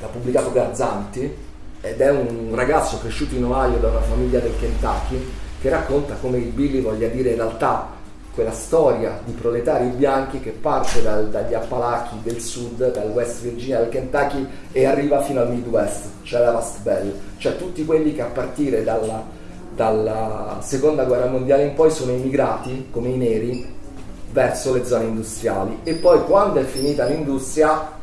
l'ha pubblicato Garzanti ed è un ragazzo cresciuto in Ohio da una famiglia del Kentucky che racconta come il Billy voglia dire in realtà quella storia di proletari bianchi che parte dal, dagli Appalachi del sud, dal West Virginia, dal Kentucky e arriva fino al Midwest, cioè la Rust Belt, cioè tutti quelli che a partire dalla, dalla seconda guerra mondiale in poi sono emigrati come i neri verso le zone industriali. E poi quando è finita l'industria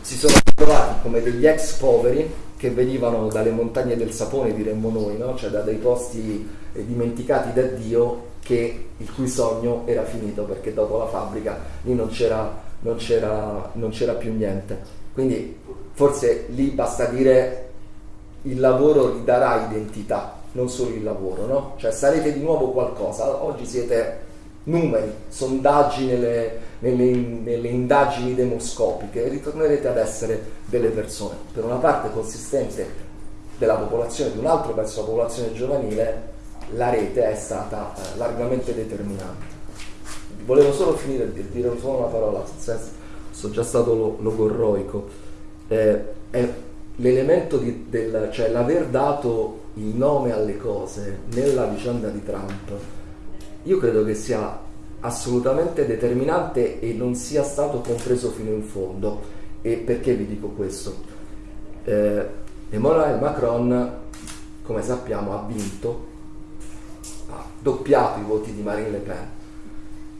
si sono trovati come degli ex poveri che venivano dalle montagne del sapone, diremmo noi, no? cioè da dei posti eh, dimenticati da Dio che, il cui sogno era finito perché dopo la fabbrica lì non c'era, non c'era, non c'era più niente. Quindi forse lì basta dire il lavoro gli darà identità, non solo il lavoro, no? Cioè sarete di nuovo qualcosa, oggi siete numeri, sondaggi nelle, nelle, nelle indagini demoscopiche e ritornerete ad essere delle persone, per una parte consistente della popolazione, di un altro verso la popolazione giovanile, la rete è stata eh, largamente determinante. Volevo solo finire di dire solo una parola, sono già stato lo, logorroico. Eh, è l'elemento di, del, cioè l'aver dato il nome alle cose nella vicenda di Trump, io credo che sia assolutamente determinante e non sia stato compreso fino in fondo. E perché vi dico questo? Eh, Emmanuel Macron, come sappiamo, ha vinto, ha doppiato i voti di Marine Le Pen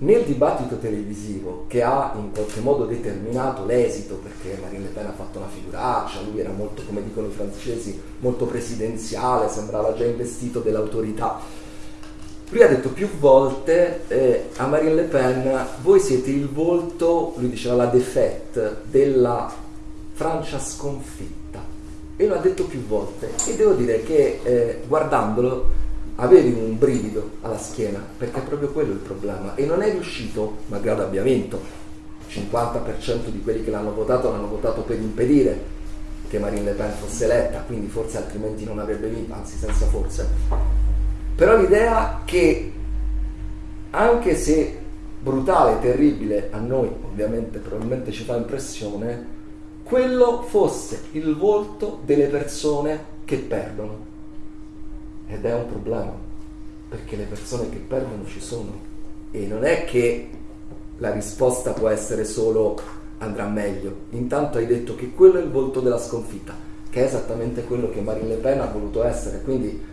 nel dibattito televisivo che ha in qualche modo determinato l'esito, perché Marine Le Pen ha fatto una figuraccia, lui era molto, come dicono i francesi, molto presidenziale, sembrava già investito dell'autorità. Lui ha detto più volte eh, a Marine Le Pen, voi siete il volto, lui diceva la défaite, della Francia sconfitta. E lo ha detto più volte. E devo dire che eh, guardandolo avevi un brivido alla schiena, perché è proprio quello il problema. E non è riuscito, malgrado abbia vinto, il 50% di quelli che l'hanno votato l'hanno votato per impedire che Marine Le Pen fosse eletta, quindi forse altrimenti non avrebbe vinto, anzi senza forse. Però l'idea che anche se brutale terribile a noi, ovviamente probabilmente ci fa impressione, quello fosse il volto delle persone che perdono ed è un problema, perché le persone che perdono ci sono. E non è che la risposta può essere solo andrà meglio. Intanto hai detto che quello è il volto della sconfitta, che è esattamente quello che Marine Le Pen ha voluto essere. Quindi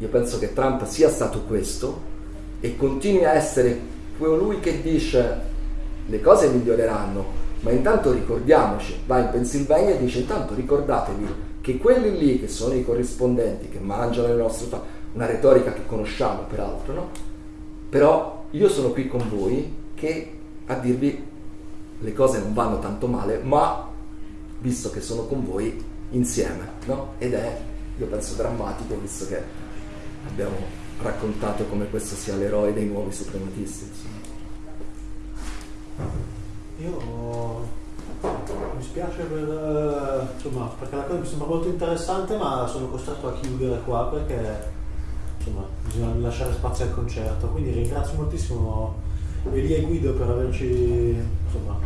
io penso che Trump sia stato questo e continui a essere colui che dice le cose miglioreranno, ma intanto ricordiamoci, va in Pennsylvania e dice intanto ricordatevi che quelli lì che sono i corrispondenti che mangiano le nostre fa- una retorica che conosciamo peraltro, no? Però io sono qui con voi che a dirvi le cose non vanno tanto male, ma visto che sono con voi insieme, no? Ed è, io penso, drammatico visto che abbiamo raccontato come questo sia l'eroe dei nuovi suprematisti. Io mi spiace per, insomma, perché la cosa mi sembra molto interessante, ma sono costretto a chiudere qua perché insomma, bisogna lasciare spazio al concerto. Quindi ringrazio moltissimo Elia e Guido per averci insomma,